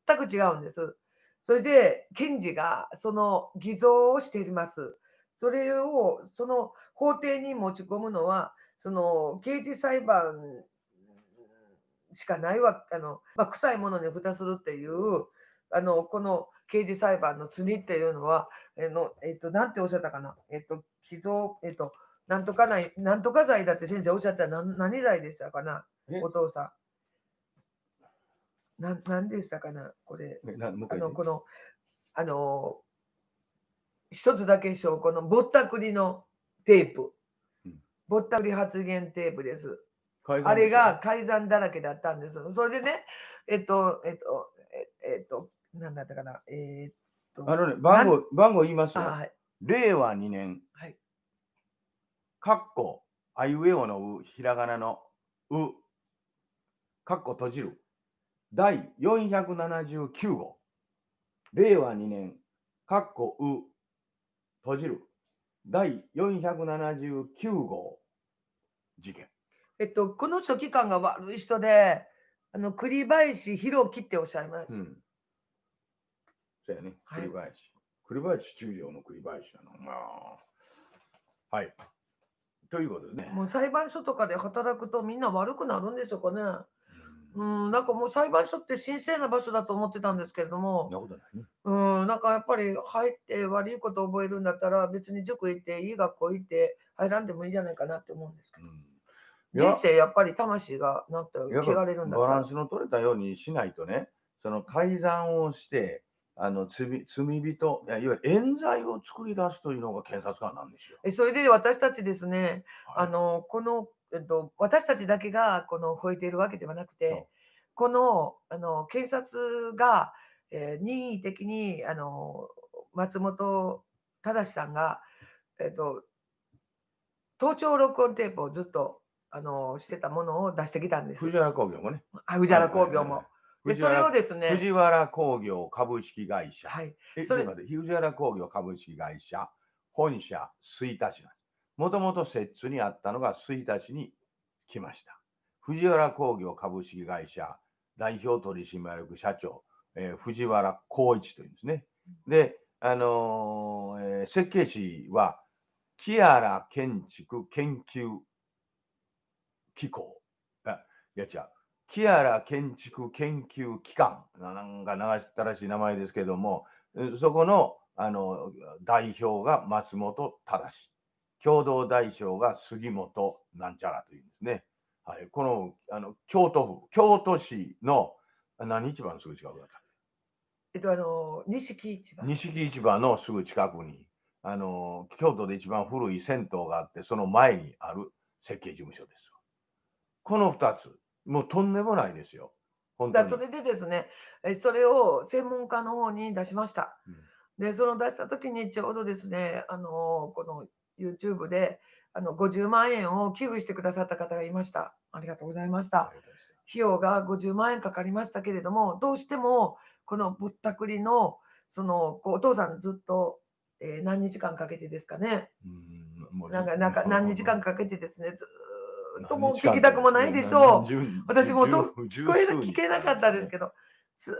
全く違うんです。それで、検事がその偽造をしています。それをその法廷に持ち込むのは、その刑事裁判しかないわあの、まあ、臭いものに蓋するっていう、あのこの刑事裁判の罪っていうのは、えのえっと、なんておっしゃったかな、えっと、偽造、えっと、なんとかない、なんとか罪だって先生おっしゃったら何何罪でしたかな、え？お父さん。なんなんでしたかな、これ。あ回のこの、あの、一つだけ証拠のぼったくりのテープうん。ぼったくり発言テープです。あれが改ざんだらけだったんです。それでね、えっと、えっと、ええっと、なんだったかな、えっと、あのね、番号、番号言いますよ。あはい、令和2年、はい、かっこ、あいうえおのう、ひらがなのう、かっこ閉じる、第479号、令和2年、かっこう、閉じる、第479号事件。えっと、この書記官が悪い人で、あの栗林弘樹っておっしゃいます。うん。そうやね、はい栗林。栗林中将の栗林なの。まあ。はい。ということでね。もう裁判所とかで働くとみんな悪くなるんでしょうかね。うんうん、なんかもう裁判所って神聖な場所だと思ってたんですけれどもなことないね。うん、なんかやっぱり入って悪いことを覚えるんだったら別に塾行っていい学校行って入らんでもいいじゃないかなって思うんですけど。うん人生やっぱり魂がなんてやっぱ汚れるんだバランスの取れたようにしないとね、その改ざんをして、あの罪罪人いや、いわゆる冤罪を作り出すというのが検察官なんですよ。えそれで私たちですね、はいあのこの、えっと、私たちだけがこの吠えているわけではなくて、このあの検察が、えー任意的にあの松本正さんが、えっと、盗聴録音テープをずっとあのしてたものを出してきたんです。藤原工業もね。あ藤原工業も。でそれをですね、藤原工業株式会社。はい、え、それちょっと待って藤原工業株式会社、本社、吹田市な。もともと摂津にあったのが吹田市に来ました。藤原工業株式会社代表取締役社長、えー藤原光一というんですね。で、あのーえー設計士は木原建築研究機構。あいや違う。木原建築研究機関。なんか流したらしい名前ですけども、そこのあの代表が松本忠共同代表が杉本なんちゃらというんですね。はい、このあの京都府、京都市のあ何市場のすぐ近くだった？えっと、あの錦市場。錦市場のすぐ近くにあの京都で一番古い銭湯があって、その前にある設計事務所です。この2つ、もうとんでもないですよ。本当にだそ。れでですね、えそれを専門家の方に出しました。うんで、その出した時にちょうどですね、あのこの YouTube であの50万円を寄付してくださった方がいました。ありがとうございました。費用が50万円かかりましたけれども、どうしてもこのぼったくりの、そのお父さんずっと、えー何日間かけてですかね、なんかなんか何日間かけてですね、ずーっともう聞きたくもないでしょう。私もと聞こえ聞けなかったですけど、ず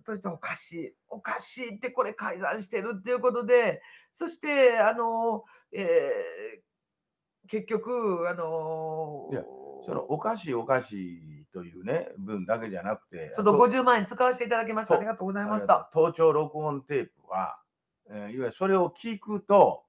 っとしておかしい、おかしいってこれ改ざんしてるっていうことで、そしてあの、えー、結局あのいやそのおかしいおかしいというね分だけじゃなくて、ちょっと50万円使わせていただきました。ありがとうございました。盗聴録音テープは、えー、いわゆるそれを聞くと、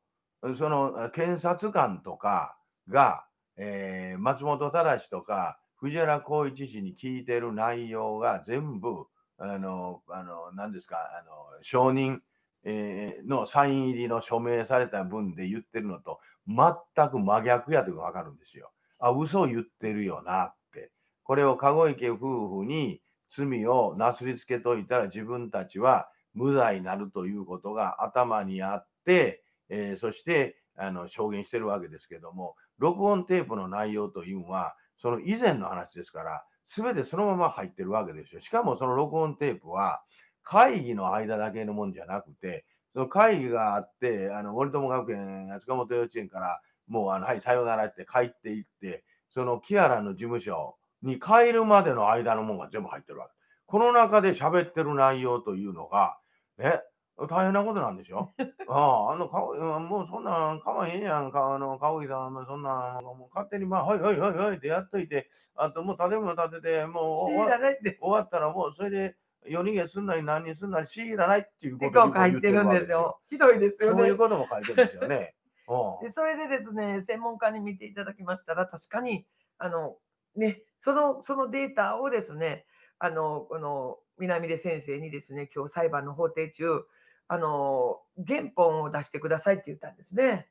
その検察官とかが、えー、松本忠とか藤原浩一氏に聞いてる内容が全部、あの、あの何ですか、あの承認、えー、のサイン入りの署名された文で言ってるのと全く真逆やというのが分かるんですよ。あ、嘘を言ってるよなって。これを籠池夫婦に罪をなすりつけといたら自分たちは無罪になるということが頭にあって、えー、そしてあの証言してるわけですけども、録音テープの内容というのは、その以前の話ですから、すべてそのまま入ってるわけですよ。しかもその録音テープは、会議の間だけのもんじゃなくて、その会議があって、あの森友学園、塚本幼稚園から、もう、あのはい、さようならって帰っていって、そのキアラの事務所に帰るまでの間のもんが全部入ってるわけ。この中で喋ってる内容というのが、ね、大変なことなんでしょ？ああ、あの、かもうそんなんかまへんやん。か、あの、かおぎさん、そんな、もう勝手に、まあ、はいはいはいはいってやっといて、あともう建物建てて、もう終わ終わったらもうそれで夜逃げすんなり何にすんなり強いらないっていうことを書いてるんですよ。ひどいですよね。そういうことも書いてるんですよね。でそれでですね、専門家に見ていただきましたら、確かに、あの、ね、その、そのデータをですね、あの、この、南出先生にですね、今日裁判の法廷中、あの、原本を出してくださいって言ったんですね。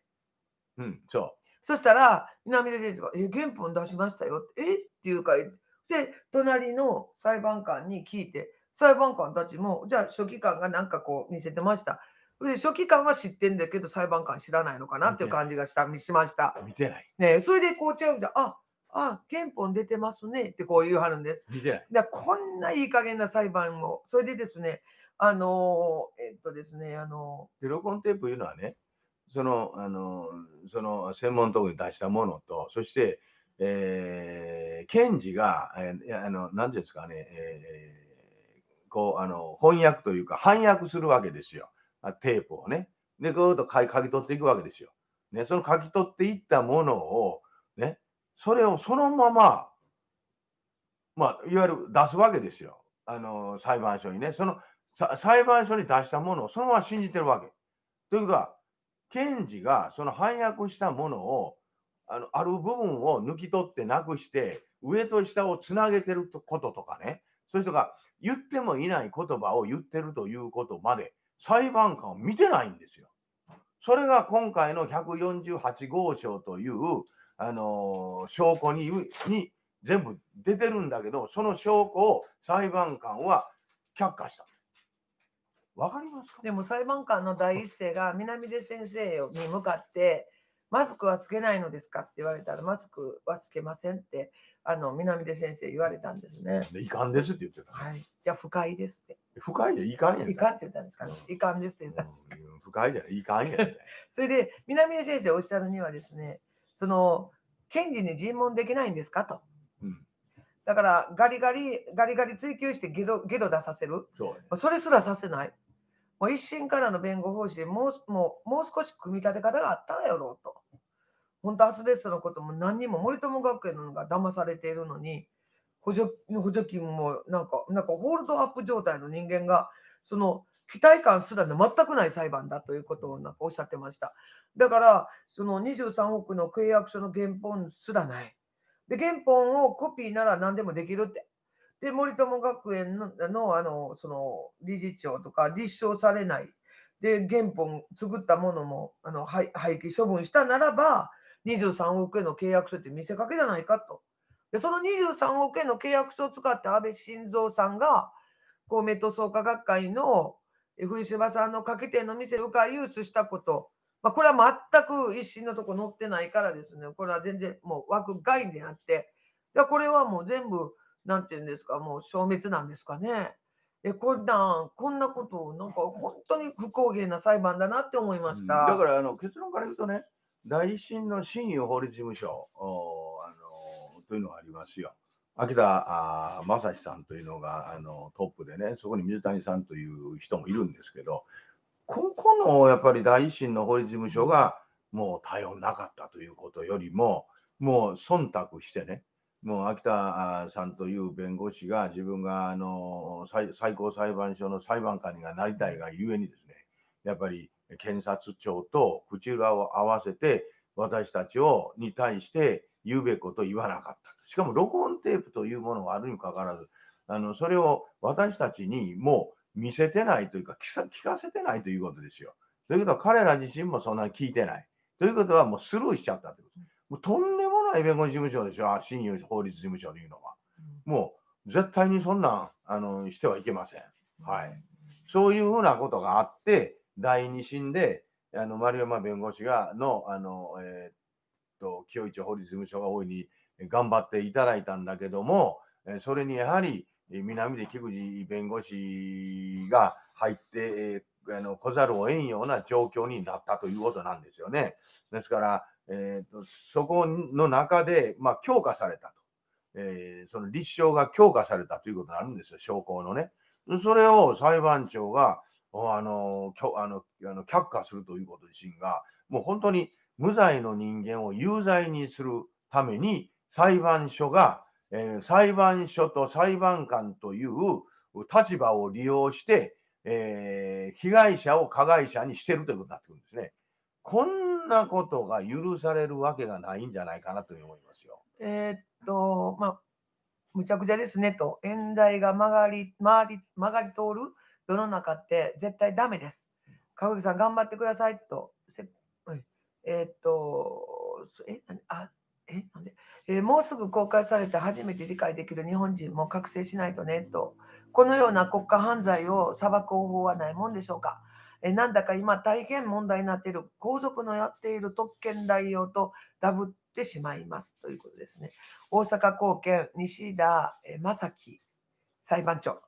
うん、そう。そしたら、南出先生が、え、原本出しましたよ。え？っていうか、で、隣の裁判官に聞いて、裁判官たちも、じゃあ書記官がなんかこう見せてました。で書記官は知ってんだけど、裁判官知らないのかなっていう感じがしたしました。見てない。ね、それでこうちゃうんじゃ、ああ、憲法出てますねってこう言うはるんです。見てない。だこんないい加減な裁判も、それでですね、あのえっとですね、あので、録音テープいうのはね、その、あのその専門当に出したものと、そして、えー、検事が、えー、あの、なんですかね、えー、こう、あの、翻訳というか、翻訳するわけですよ。テープをね。で、ぐーっと書き取っていくわけですよ。ね、その書き取っていったものを、ね、それをそのまま、まあ、いわゆる出すわけですよ。あの、裁判所にね。その裁判所に出したものをそのまま信じてるわけ。ということは、検事がその翻訳したものを、あのある部分を抜き取ってなくして、上と下をつなげてることとかね、そういう人が言ってもいない言葉を言ってるということまで、裁判官を見てないんですよ。それが今回の148号証という、あのー、証拠にに全部出てるんだけど、その証拠を裁判官は却下した。わかりますか？でも裁判官の第一声が南出先生に向かって、マスクはつけないのですか？って言われたら、マスクはつけませんって、あの南出先生言われたんですね。で、いかんですって言ってた。はい。じゃあ、不快ですって。不快じゃいかんやん。いかんって言ったんですかね。いかんですって言ったんですか。不快じゃいかんやん。それで、南出先生おっしゃるにはですね、その、検事に尋問できないんですかと。うん、だから、ガリガリ、ガリガリ追及してゲロゲロ出させる。そうそれすらさせない。もう一審からの弁護方針もうもうもう少し組み立て方があったらやろうと。本当アスベストのことも何にも森友学園のが騙されているのに補助補助金もなんかなんかホールドアップ状態の人間がその期待感すら全くない裁判だということをなんかおっしゃってました。だからその23億の契約書の原本すらない。で原本をコピーなら何でもできるって。で森友学園のあのその理事長とか立証されない。で原本作ったものもあの廃棄処分したならば23億円の契約書って見せかけじゃないかと。で、その23億円の契約書を使って安倍晋三さんが、公明党創価学会の藤島さんの掛け店の店を回輸出したこと、まあ、これは全く一審のとこ載ってないからですね、これは全然もう枠外であって、でこれはもう全部、なんていうんですか、もう消滅なんですかね。えこんなこんなことを、なんか本当に不公平な裁判だなって思いました。だからあの結論から言うとね、大審の新湯法律事務所、あのというのがありますよ。秋田正史さんというのがあのトップでね、そこに水谷さんという人もいるんですけど、ここのやっぱり大維新の法律事務所がもう頼んなかったということよりも、もう忖度してね、もう秋田さんという弁護士が自分があの最高裁判所の裁判官になりたいがゆえにですね、やっぱり検察庁と口裏を合わせて私たちをに対して言うべきことを言わなかった。しかも録音テープというものがあるにもかかわらず、あのそれを私たちにもう見せてないというか聞かせてないということですよ。ということは彼ら自身もそんなに聞いてない。ということはもうスルーしちゃったということ。もうとんでもない弁護士事務所ですよ、新法律事務所というのは。もう絶対にそんなんあのしてはいけません。はい。そういうふうなことがあって、第二審であの丸山弁護士がの、あの、えー、っと、清一法律事務所が大いに頑張っていただいたんだけども、それにやはり南で菊池弁護士が入って、あの来ざるを得んような状況になったということなんですよね。ですから、えーと、そこの中で、まあ、強化されたと、えー、その立証が強化されたということになるんですよ、証拠のね。それを裁判長があのきょあのあの却下するということ自身が、もう本当に無罪の人間を有罪にするために、裁判所が、えー、裁判所と裁判官という立場を利用して、えー、被害者を加害者にしてるということになってくるんですね。こんなことが許されるわけがないんじゃないかなと思いますよ。えー、っと、まあ、むちゃくちゃですねと、演題が曲がり、曲がり、曲がり通る世の中って絶対ダメです。川口さん頑張ってくださいと。えー、っと、え、あ、え、なんで、えー、もうすぐ公開されて初めて理解できる日本人も覚醒しないとねと。このような国家犯罪を裁く方法はないもんでしょうか。えなんだか今大変問題になっている皇族のやっている特権代用とダブってしまいますということですね。大阪高検西田正樹裁判長、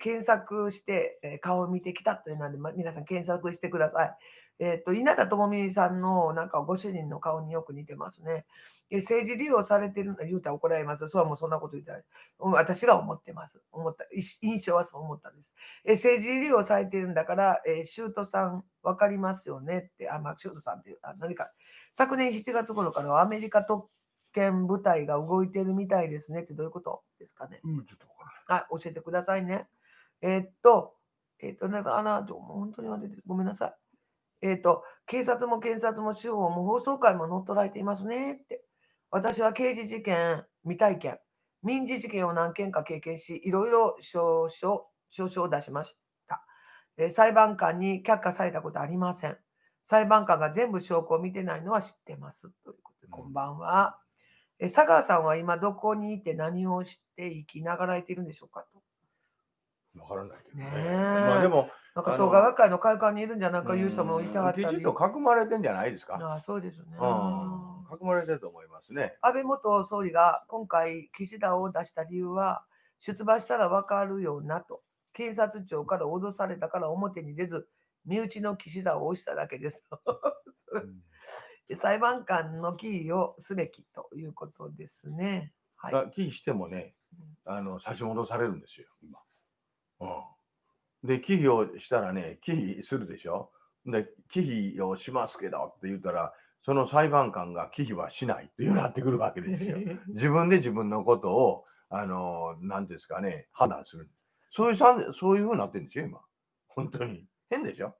検索して顔を見てきたというので、皆さん検索してください。えっ、ー、と、稲田朋美さんのなんかご主人の顔によく似てますね。政治利用されてるの言うたら怒られます。そうはもうそんなこと言ったら、私が思ってます。思った、印象はそう思ったんです。え政治利用されてるんだから、えー、シュートさん分かりますよねって、あ、まあ、シュートさんっていう、あ何か、昨年7月頃からアメリカ特権部隊が動いてるみたいですねってどういうことですかね。うん、ちょっとあ、教えてくださいね。えー、っと、えー、っと、なんか、あな、本当にごめんなさい。えっ、ー、と、警察も検察も司法も放送会も乗っ取られていますねって。私は刑事事件、未体験、民事事件を何件か経験し、いろいろ証書、証書を出しました。え裁判官に却下されたことありません。裁判官が全部証拠を見てないのは知ってます。ということで、こんばんは。え佐川さんは今どこにいて何をして生きながらえているんでしょうかと。わからないけどね。ねまあでも、なんか創価学会の会館にいるんじゃないかいう人もいたかったり。きちっと囲まれてんじゃないですか？あそうですね、うん。囲まれてると思いますね。安倍元総理が今回、岸田を出した理由は、出馬したら分かるよなと。検察庁から脅されたから表に出ず、身内の岸田を押しただけです。裁判官のキーをすべきということですね。はい、キーしてもね、あの差し戻されるんですよ、今。うんで、忌避をしたらね、忌避するでしょ？で、忌避をしますけどって言ったら、その裁判官が忌避はしないっていうなってくるわけですよ。自分で自分のことを、あの、なんですかね、判断する。そういうさそういうふうになってるんですよ、今。本当に。変でしょ？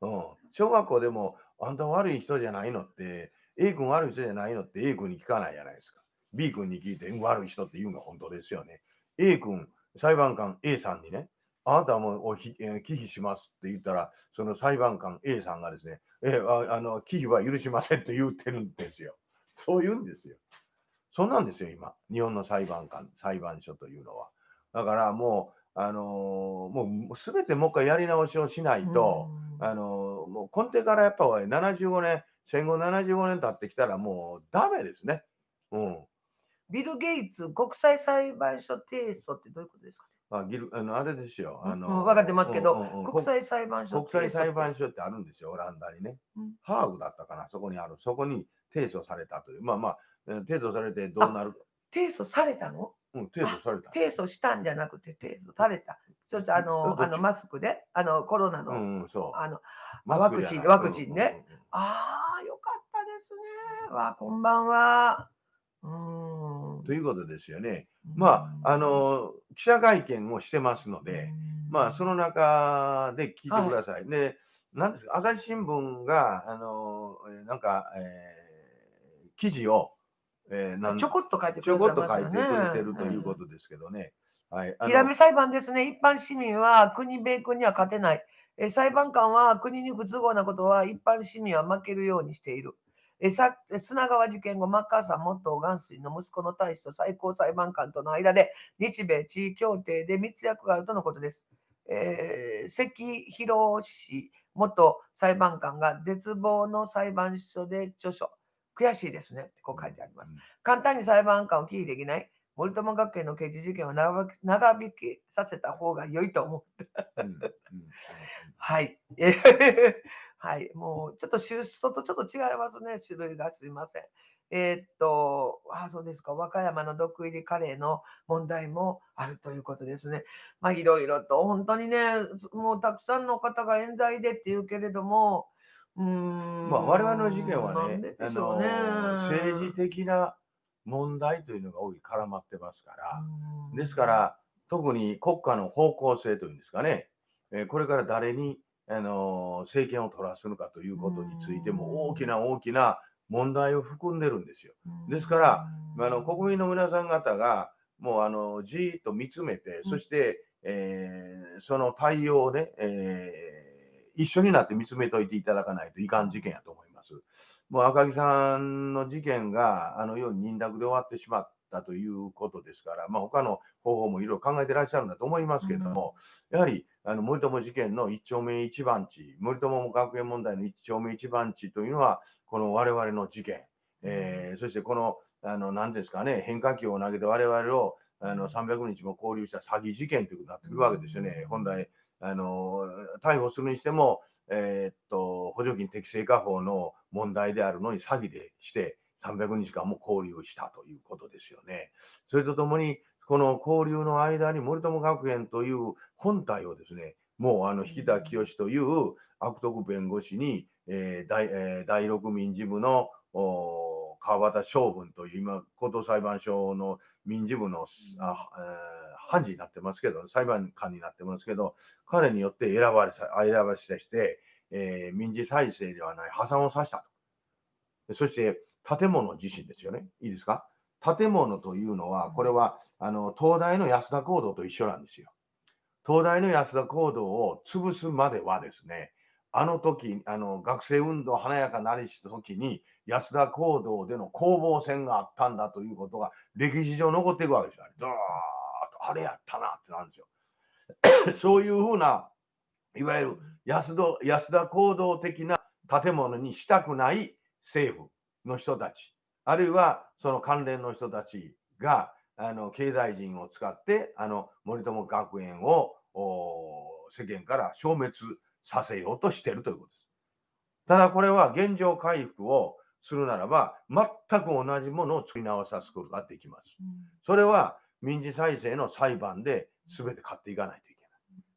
うん。小学校でも、あんた悪い人じゃないのって、A 君悪い人じゃないのって A 君に聞かないじゃないですか。B 君に聞いて悪い人って言うのが本当ですよね。A 君、裁判官 A さんにね、あなたはもうおひ、えー、忌避しますって言ったら、その裁判官 A さんがですね、えー、ああの忌避は許しませんって言ってるんですよ。そう言うんですよ。そんなんですよ、今。日本の裁判官、裁判所というのは。だからもう、あのー、もうすべてもう一回やり直しをしないと、あのー、もう根底からやっぱ75年、戦後75年経ってきたらもうダメですね。うん。ビル・ゲイツ国際裁判所提訴ってどういうことですかあギルあのあれですよ。あの、うん、分かってますけど、うんうん、国際裁判所国際裁判所ってあるんですよ、オランダにね。うん、ハーグだったかな、そこにある。そこに提訴されたという。まあまあ、提訴されてどうなる提訴されたの？うん、提訴された。提訴したんじゃなくて提訴された。ちょっとあの、あのマスクで、あのコロナの、うん、うん、そう。あの、ワクチンワクチンね。うんうんうんああ、よかったですね。わあ、こんばんは。うーん。ということですよね。まあ、あの、記者会見をしてますので、まあ、その中で聞いてください。で、なんですか、朝日新聞が、あの、えーなんか、えー記事を、えーなんちょこっと書いてちょこっと書いてくれてるということですけどね。はい。あのヒラメ裁判ですね。一般市民は国、米軍には勝てない。え裁判官は国に不都合なことは一般市民は負けるようにしている。えさ砂川事件後、マッカーサー元元帥の息子の大使と最高裁判官との間で日米地位協定で密約があるとのことです。えー関博氏元裁判官が絶望の裁判所で著書。悔しいですね。こう書いてあります。簡単に裁判官を起訴できない。森友学園の刑事事件を長引き長引きさせた方が良いと思う。うんうん はい。えーはい。もう、ちょっと出所とちょっと違いますね。種類がすいません。えーっと、あ、そうですか。和歌山の毒入りカレーの問題もあるということですね。まあ、いろいろと、本当にね、もうたくさんの方が冤罪でって言うけれども、うーん。まあ、我々の事件はねで、あの政治的な問題というのが多い絡まってますから、うんですから、特に国家の方向性というんですかね、えーこれから誰に、あの政権を取らすのかということについても、大きな大きな問題を含んでるんですよ。ですから、あの国民の皆さん方が、もうあのじーっと見つめて、うんそして、えーその対応をね、えー一緒になって見つめといていただかないといかん事件やと思います。もう赤木さんの事件があのように認諾で終わってしまったということですから、まあ、他の方法もいろいろ考えてらっしゃるんだと思いますけれども、やはりあの森友事件の一丁目一番地、森友学園問題の一丁目一番地というのは、この我々の事件、えーそしてこの、あの何ですかね、変化球を投げて我々をあの300日も交流した詐欺事件ということになってくるわけですよね。本来あの逮捕するにしても、えーっと補助金適正化法の問題であるのに詐欺でして300日間も交流したということですよね。それとともに、この交流の間に森友学園という本体をですね、もうあの引田清という悪徳弁護士に、えー第えー第六民事部の川端将軍という今、高等裁判所の民事部のあ、えー判事になってますけど、裁判官になってますけど、彼によって選ばれさ選ばれして、えー民事再生ではない破産をさせたと。そして建物自身ですよね。いいですか？建物というのは、これはあの東大の安田講堂と一緒なんですよ。東大の安田講堂を潰すまではですね、あの時、あの学生運動華やかなりした時に、安田講堂での攻防戦があったんだということが歴史上残っていくわけですよ。ずーっと、あれやったなってなるんですよ。そういうふうな、いわゆる安田安田講堂的な建物にしたくない政府の人たち、あるいはその関連の人たちが、あの経済人を使って、あの森友学園をお世間から消滅させようとしているということです。ただこれは現状回復をするならば、全く同じものを作り直さすことができます。それは民事再生の裁判で全て勝っていかないといけない。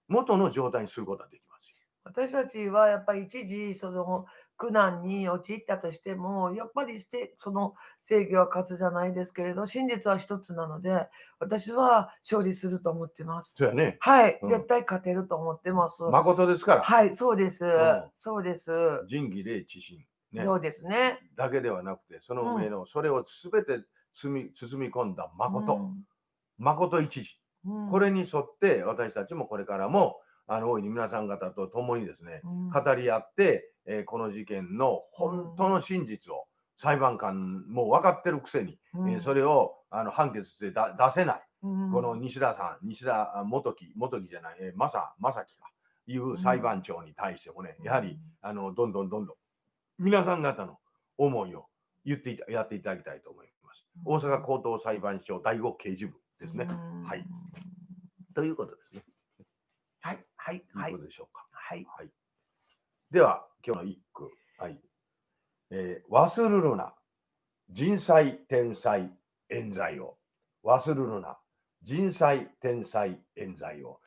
元の状態にすることができますよ。私たちはやっぱり一時その苦難に陥ったとしてもやっぱりしてその正義は勝つじゃないですけれど真実は一つなので私は勝利すると思ってます。そうやね。はい、うん絶対勝てると思ってます。誠ですから、はい、そうです。んそうです。仁義礼智信、ね、そうですね。だけではなくて、その上の、それを全て包み包み込んだ誠、誠一時。うん、うんこれに沿って私たちもこれからもあの大いに皆さん方と共にですね、うん語り合って、えーこの事件の本当の真実を裁判官も分かってるくせに、うんえーそれをあの判決してだ出せない、うんこの西田さん、西田あ元木、元木じゃない、えー、正正樹かいう裁判長に対してもね、やはりあのどんどんどんどん皆さん方の思いを言っていたやっていただきたいと思います。大阪高等裁判所第五刑事部ですね。うんはい。ということですね。はい、はい、とはいいうことでしょうか。はい。はい。では、今日の一句。はい。えー忘るるな。人災、天災、冤罪を。忘るるな。人災、天災、冤罪を。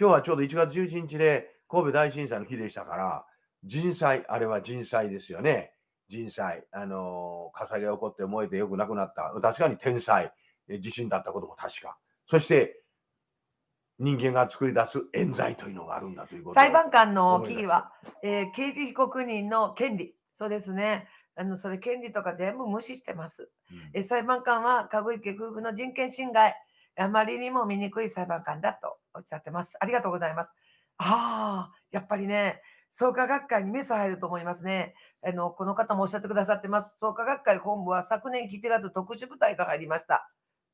今日はちょうど1月11日で神戸大震災の日でしたから、人災、あれは人災ですよね。人災、あのー火災が起こって燃えてよくなくなった。確かに天災、え地震だったことも確か。そして、人間が作り出す冤罪というのがあるんだということを裁判官の思い出すキーは、えー刑事被告人の権利。そうですね。あのそれ権利とか全部無視してます。うんえー裁判官は籠池夫婦の人権侵害、あまりにも醜い裁判官だとおっしゃってます。ありがとうございます。ああ、やっぱりね、創価学会にメス入ると思いますね。あのこの方もおっしゃってくださってます。創価学会本部は昨年7月特殊部隊が入りました。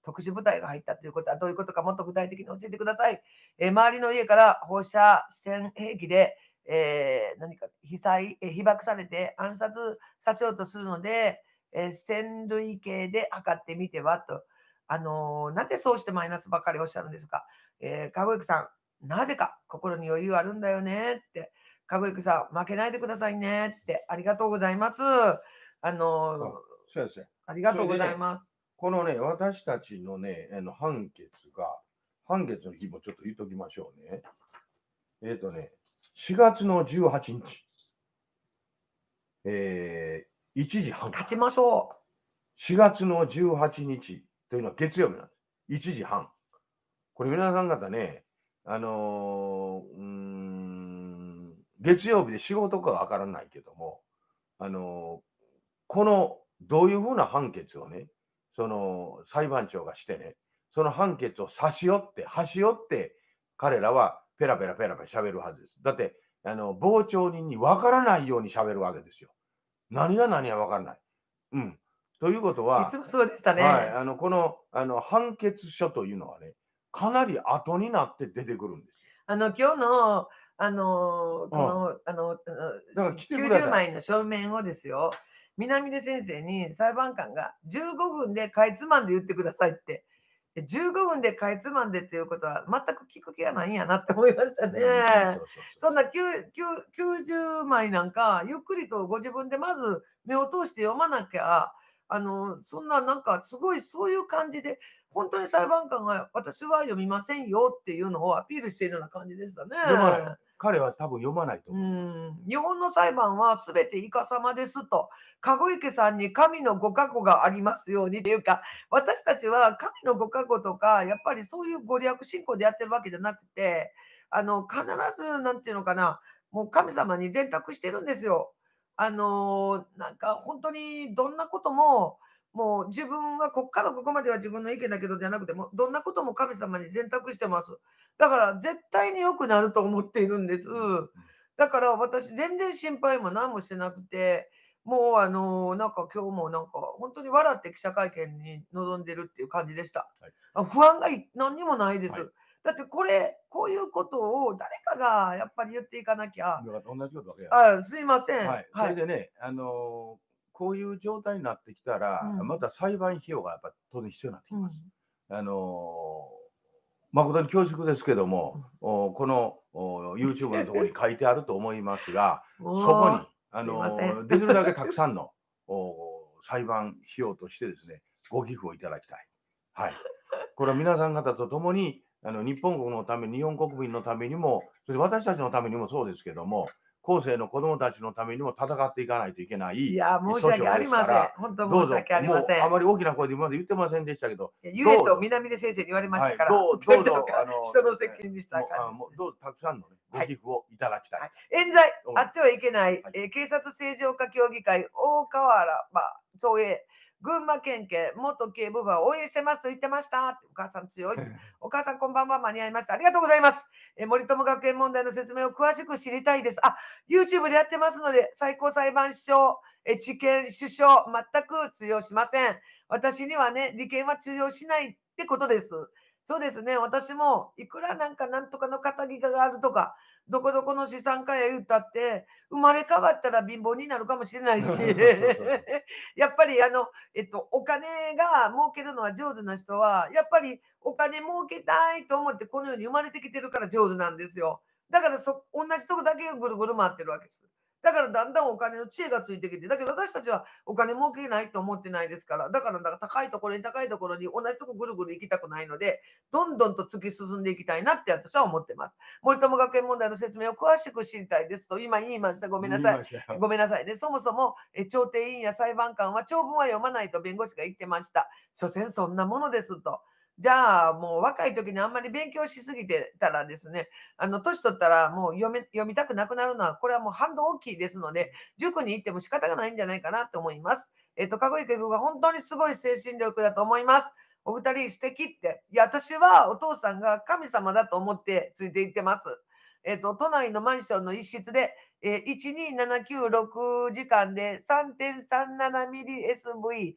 特殊部隊が入ったということはどういうことかもっと具体的に教えてください。えー周りの家から放射線兵器で、えー何か被災、えー被爆されて暗殺させようとするので、えー線類計で測ってみてはと。あのーなんでそうしてマイナスばかりおっしゃるんですか。えー、かごゆきさん、なぜか心に余裕あるんだよねって。かごゆきさん、負けないでくださいねって。ありがとうございます。あのー。ありがとうございます。このね、私たちのね、あの判決が、判決の日もちょっと言っときましょうね。えっ、とね、4月の18日、えー、1時半。勝ちましょ4月の18日というのは月曜日なんです。1時半。これ皆さん方ね、あのーうーん、月曜日で仕事かわからないけども、あのーこの、どういうふうな判決をね、その裁判長がしてね、その判決を差し寄って、端折って、彼らはペラペラペラペラ喋るはずです。だって、あの、傍聴人にわからないように喋るわけですよ。何が何がわからない。うん。ということう。は、いつもそうでしたね。はい、あのこのあの判決書というのはね、かなり後になって出てくるんですあの今日のあのこの、あのだから来てください90枚の書面をですよ、南出先生に裁判官が15分でかいつまんで言ってくださいって。で15分でかいつまんでっていうことは全く聞く気がないんやなって思いましたよ。ね。うんそんな9 9 90枚なんかゆっくりとご自分でまず目を通して読まなきゃあのそんななんかすごいそういう感じで本当に裁判官が私は読みませんよっていうのをアピールしているような感じでしたね。彼は多分読まないと思う。日本の裁判はすべてイカ様ですと、籠池さんに神のご加護がありますようにっていうか、私たちは神のご加護とか、やっぱりそういうご利益信仰でやってるわけじゃなくて、あの必ず、なんていうのかな、もう神様に全託してるんですよ。あのなんか本当にどんなことも、もう自分はここからここまでは自分の意見だけどじゃなくても、どんなことも神様に全託してます。だから絶対に良くなると思っているんです。だから私全然心配も何もしてなくて、もうあのなんか今日もなんか本当に笑って記者会見に臨んでるっていう感じでした。はいあ不安がい何にもないです。はいだってこれ、こういうことを誰かがやっぱり言っていかなきゃ。あすいません。はい、それでね、あのーこういう状態になってきたら、うんまた裁判費用がやっぱ当然必要になってきうんます。あのー誠に恐縮ですけども、おこのお YouTube のところに書いてあると思いますが、そこに、あの できるだけたくさんのお裁判費用としてですね、ご寄付をいただきたい。はい。これは皆さん方と共に、あの日本国のため、日本国民のためにも、それ私たちのためにもそうですけども、後世の子供たちのためにも戦っていかないといけない。いや、申し訳ありません。本当申し訳ありません。あまり大きな声で今まで言ってませんでしたけど、ゆえと南出先生に言われましたから、はいどうどうぞあの人の責任にした感じどうぞたくさんの、ね、ごはい寄付をいただきたい。はい冤罪あってはいけない、はいえー警察正常化協議会、大河原総営、群馬県警元警部補は応援してますと言ってましたお母さん強い。お母さんこんばんは間に合いました。ありがとうございます。えー森友学園問題の説明を詳しく知りたいです。あ、YouTube でやってますので、最高裁判所、えー地検、首相、全く通用しません。私にはね、利権は通用しないってことです。そうですね、私もいくらなんかなんとかの肩書があるとか、どこどこの資産家や言ったって、生まれ変わったら貧乏になるかもしれないし やっぱりあの、えっと、お金が儲けるのは上手な人は、やっぱりお金儲けたいと思ってこの世に生まれてきてるから上手なんですよ。だからそ同じとこだけぐるぐる回ってるわけです。だからだんだんお金の知恵がついてきて、だけど私たちはお金儲けないと思ってないですから、だからだから高いところに高いところに同じとこぐるぐる行きたくないので、どんどんと突き進んでいきたいなって私は思ってます。森友学園問題の説明を詳しく知りたいですと、今言いました。ごめんなさい。ごめんなさいね。そもそもえ調停委員や裁判官は長文は読まないと弁護士が言ってました。所詮そんなものですと。じゃあ、もう若い時にあんまり勉強しすぎてたらですね、あの、年取ったらもう読め読みたくなくなるのは、これはもう反動大きいですので、塾に行っても仕方がないんじゃないかなと思います。えっ、と、籠池君が本当にすごい精神力だと思います。お二人素敵って。いや、私はお父さんが神様だと思ってついていってます。えっ、と、都内のマンションの一室で、え12796時間で3.37ミリ SV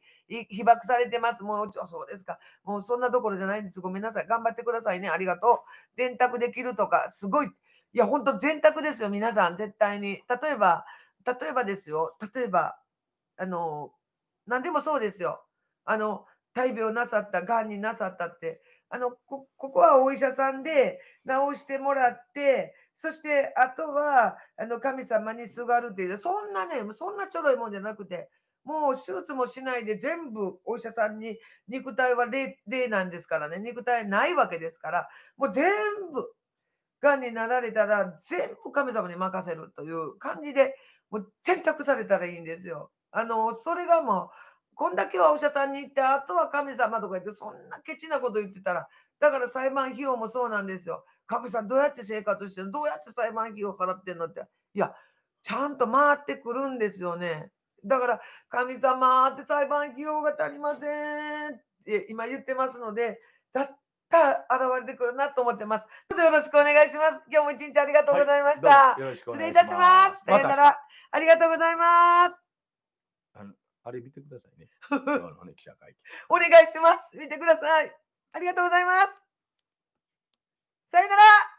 被爆されてます。もう、そうですか。もうそんなところじゃないんです。ごめんなさい。頑張ってくださいね。ありがとう。電卓できるとか、すごい。いや、本当電卓ですよ。皆さん、絶対に。例えば、例えばですよ。例えば、あの、何でもそうですよ。あの、大病なさった、がんになさったって、あのこここはお医者さんで治してもらって、そしてあとはあの神様にすがるっていう、そんなね、そんなちょろいもんじゃなくて、もう手術もしないで全部お医者さんに肉体は霊なんですからね、肉体ないわけですから、もう全部、がんになられたら全部神様に任せるという感じで、もう選択されたらいいんですよ。あの、それがもう、こんだけはお医者さんに行って、あとは神様とか言って、そんなケチなこと言ってたら、だから裁判費用もそうなんですよ。各さんどうやって生活してるの？どうやって裁判費用払ってんの？って。いや、ちゃんと回ってくるんですよね。だから、神様って裁判費用が足りませんって今言ってますので、だったら現れてくるなと思ってます。どうぞよろしくお願いします。今日も一日ありがとうございました。はい、失礼いたします。さよなら。ありがとうございます。あのあれ見てくださいね。ね記者会見お願いします。見てください。ありがとうございます。さよなら。